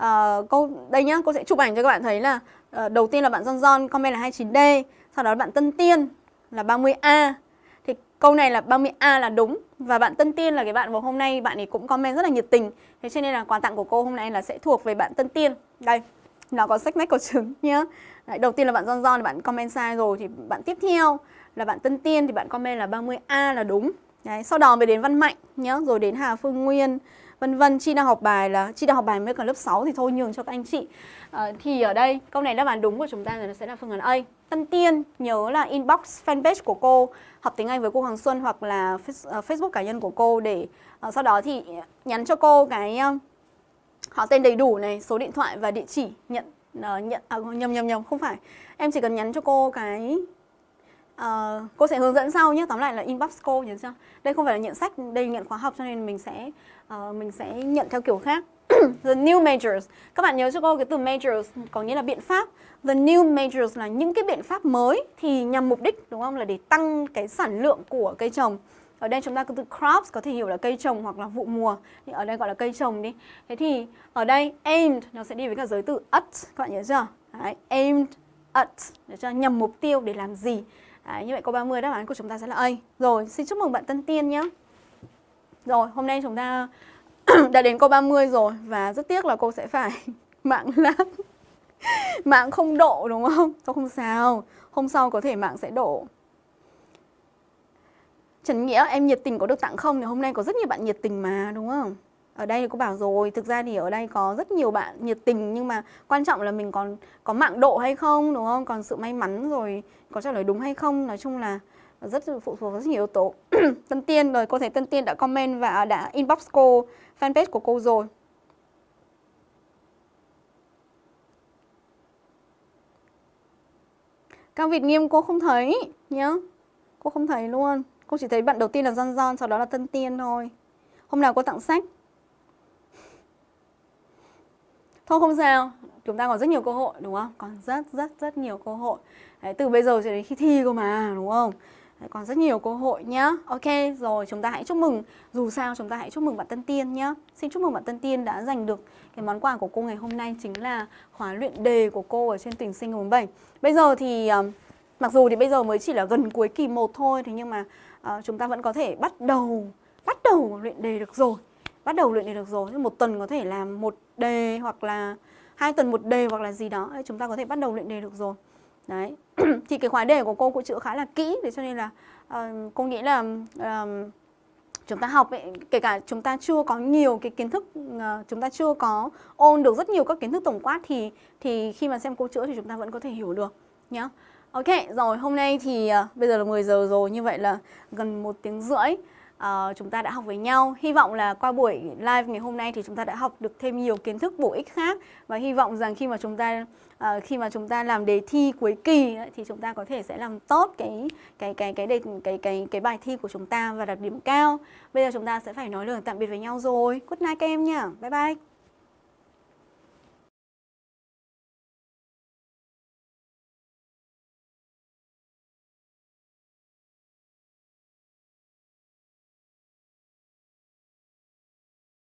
Uh, cô đây nhá, cô sẽ chụp ảnh cho các bạn thấy là uh, đầu tiên là bạn John John comment là 29D, sau đó là bạn Tân Tiên là 30A Thì câu này là 30A là đúng và bạn Tân Tiên là cái bạn vào hôm nay bạn ấy cũng comment rất là nhiệt tình. Thế cho nên là quà tặng của cô hôm nay là sẽ thuộc về bạn Tân Tiên. Đây, nó có sách mách có trứng nhá. Đấy, Đầu tiên là bạn John John bạn comment sai rồi Thì bạn tiếp theo là bạn Tân Tiên thì bạn comment là 30A là đúng. Đấy, sau đó mới đến Văn Mạnh nhá, rồi đến Hà Phương Nguyên, vân vân. Chi đang học bài là Chi đang học bài mới còn lớp 6 thì thôi nhường cho các anh chị. À, thì ở đây câu này đáp án đúng của chúng ta là sẽ là phương án A. Tân Tiên nhớ là inbox fanpage của cô học tiếng Anh với cô Hoàng Xuân hoặc là ờ, Facebook cá nhân của cô để à, sau đó thì nhắn cho cô cái họ tên đầy đủ này, số điện thoại và địa chỉ nhận uh, nhận à, nhầm nhầm nhầm không phải. Em chỉ cần nhắn cho cô cái uh, cô sẽ hướng dẫn sau nhé. Tóm lại là inbox cô nhớ chưa? Đây không phải là nhận sách, đây nhận khóa học cho nên mình sẽ uh, mình sẽ nhận theo kiểu khác. *coughs* the new measures. Các bạn nhớ cho cô cái từ measures có nghĩa là biện pháp. The new measures là những cái biện pháp mới thì nhằm mục đích đúng không là để tăng cái sản lượng của cây trồng. Ở đây chúng ta có từ crops có thể hiểu là cây trồng hoặc là vụ mùa. Thì ở đây gọi là cây trồng đi. Thế thì ở đây aimed nó sẽ đi với cả giới từ at. Các bạn nhớ chưa? Đấy, aimed at để cho nhằm mục tiêu để làm gì. Đấy, như vậy câu 30 đáp án của chúng ta sẽ là A. Rồi, xin chúc mừng bạn Tân Tiên nhé. Rồi, hôm nay chúng ta *clears throat* đã đến câu 30 rồi và rất tiếc là cô sẽ phải *laughs* mạng lắm *laughs* mạng không độ đúng không? Thôi không sao, hôm sau có thể mạng sẽ độ. Trần Nghĩa, em nhiệt tình có được tặng không? Thì hôm nay có rất nhiều bạn nhiệt tình mà, đúng không? Ở đây thì cô bảo rồi, thực ra thì ở đây có rất nhiều bạn nhiệt tình nhưng mà quan trọng là mình còn có mạng độ hay không, đúng không? Còn sự may mắn rồi có trả lời đúng hay không, nói chung là rất phụ thuộc rất nhiều yếu tố. *clears throat* Tân Tiên rồi, cô thấy Tân Tiên đã comment và đã inbox cô fanpage của cô rồi. Cao Việt Nghiêm cô không thấy nhá. Cô không thấy luôn. Cô chỉ thấy bạn đầu tiên là John John, sau đó là Tân Tiên thôi. Hôm nào cô tặng sách. Thôi không sao, chúng ta còn rất nhiều cơ hội đúng không? Còn rất rất rất nhiều cơ hội. Đấy, từ bây giờ cho đến khi thi cơ mà đúng không? Đấy, còn rất nhiều cơ hội nhá. Ok, rồi chúng ta hãy chúc mừng. Dù sao chúng ta hãy chúc mừng bạn Tân Tiên nhá. Xin chúc mừng bạn Tân Tiên đã giành được cái món quà của cô ngày hôm nay chính là khóa luyện đề của cô ở trên tuyển sinh 47. Bây giờ thì ờ, mặc dù thì bây giờ mới chỉ là gần cuối kỳ 1 thôi thế nhưng mà uh, chúng ta vẫn có thể bắt đầu bắt đầu luyện đề được rồi. Bắt đầu luyện đề được rồi. Một tuần có thể làm một đề hoặc là hai tuần một đề hoặc là gì đó chúng ta có thể bắt đầu luyện đề được rồi. Đấy. *clears throat* thì cái khóa đề của cô cũng chữa khá là kỹ thế cho nên là uh, cô nghĩ là uh, chúng ta học ấy, kể cả chúng ta chưa có nhiều cái kiến thức uh, chúng ta chưa có ôn được rất nhiều các kiến thức tổng quát thì thì khi mà xem cô chữa thì chúng ta vẫn có thể hiểu được nhá. Ok, rồi hôm nay thì uh, bây giờ là 10 giờ rồi như vậy là gần một tiếng rưỡi uh, chúng ta đã học với nhau. Hy vọng là qua buổi live ngày hôm nay thì chúng ta đã học được thêm nhiều kiến thức bổ ích khác và hy vọng rằng khi mà chúng ta uh, khi mà chúng ta làm đề thi cuối kỳ ấy, thì chúng ta có thể sẽ làm tốt cái cái cái cái đề cái cái cái bài thi của chúng ta và đạt điểm cao. Bây giờ chúng ta sẽ phải nói lời tạm biệt với nhau rồi. Good night các em nhá. Bye bye.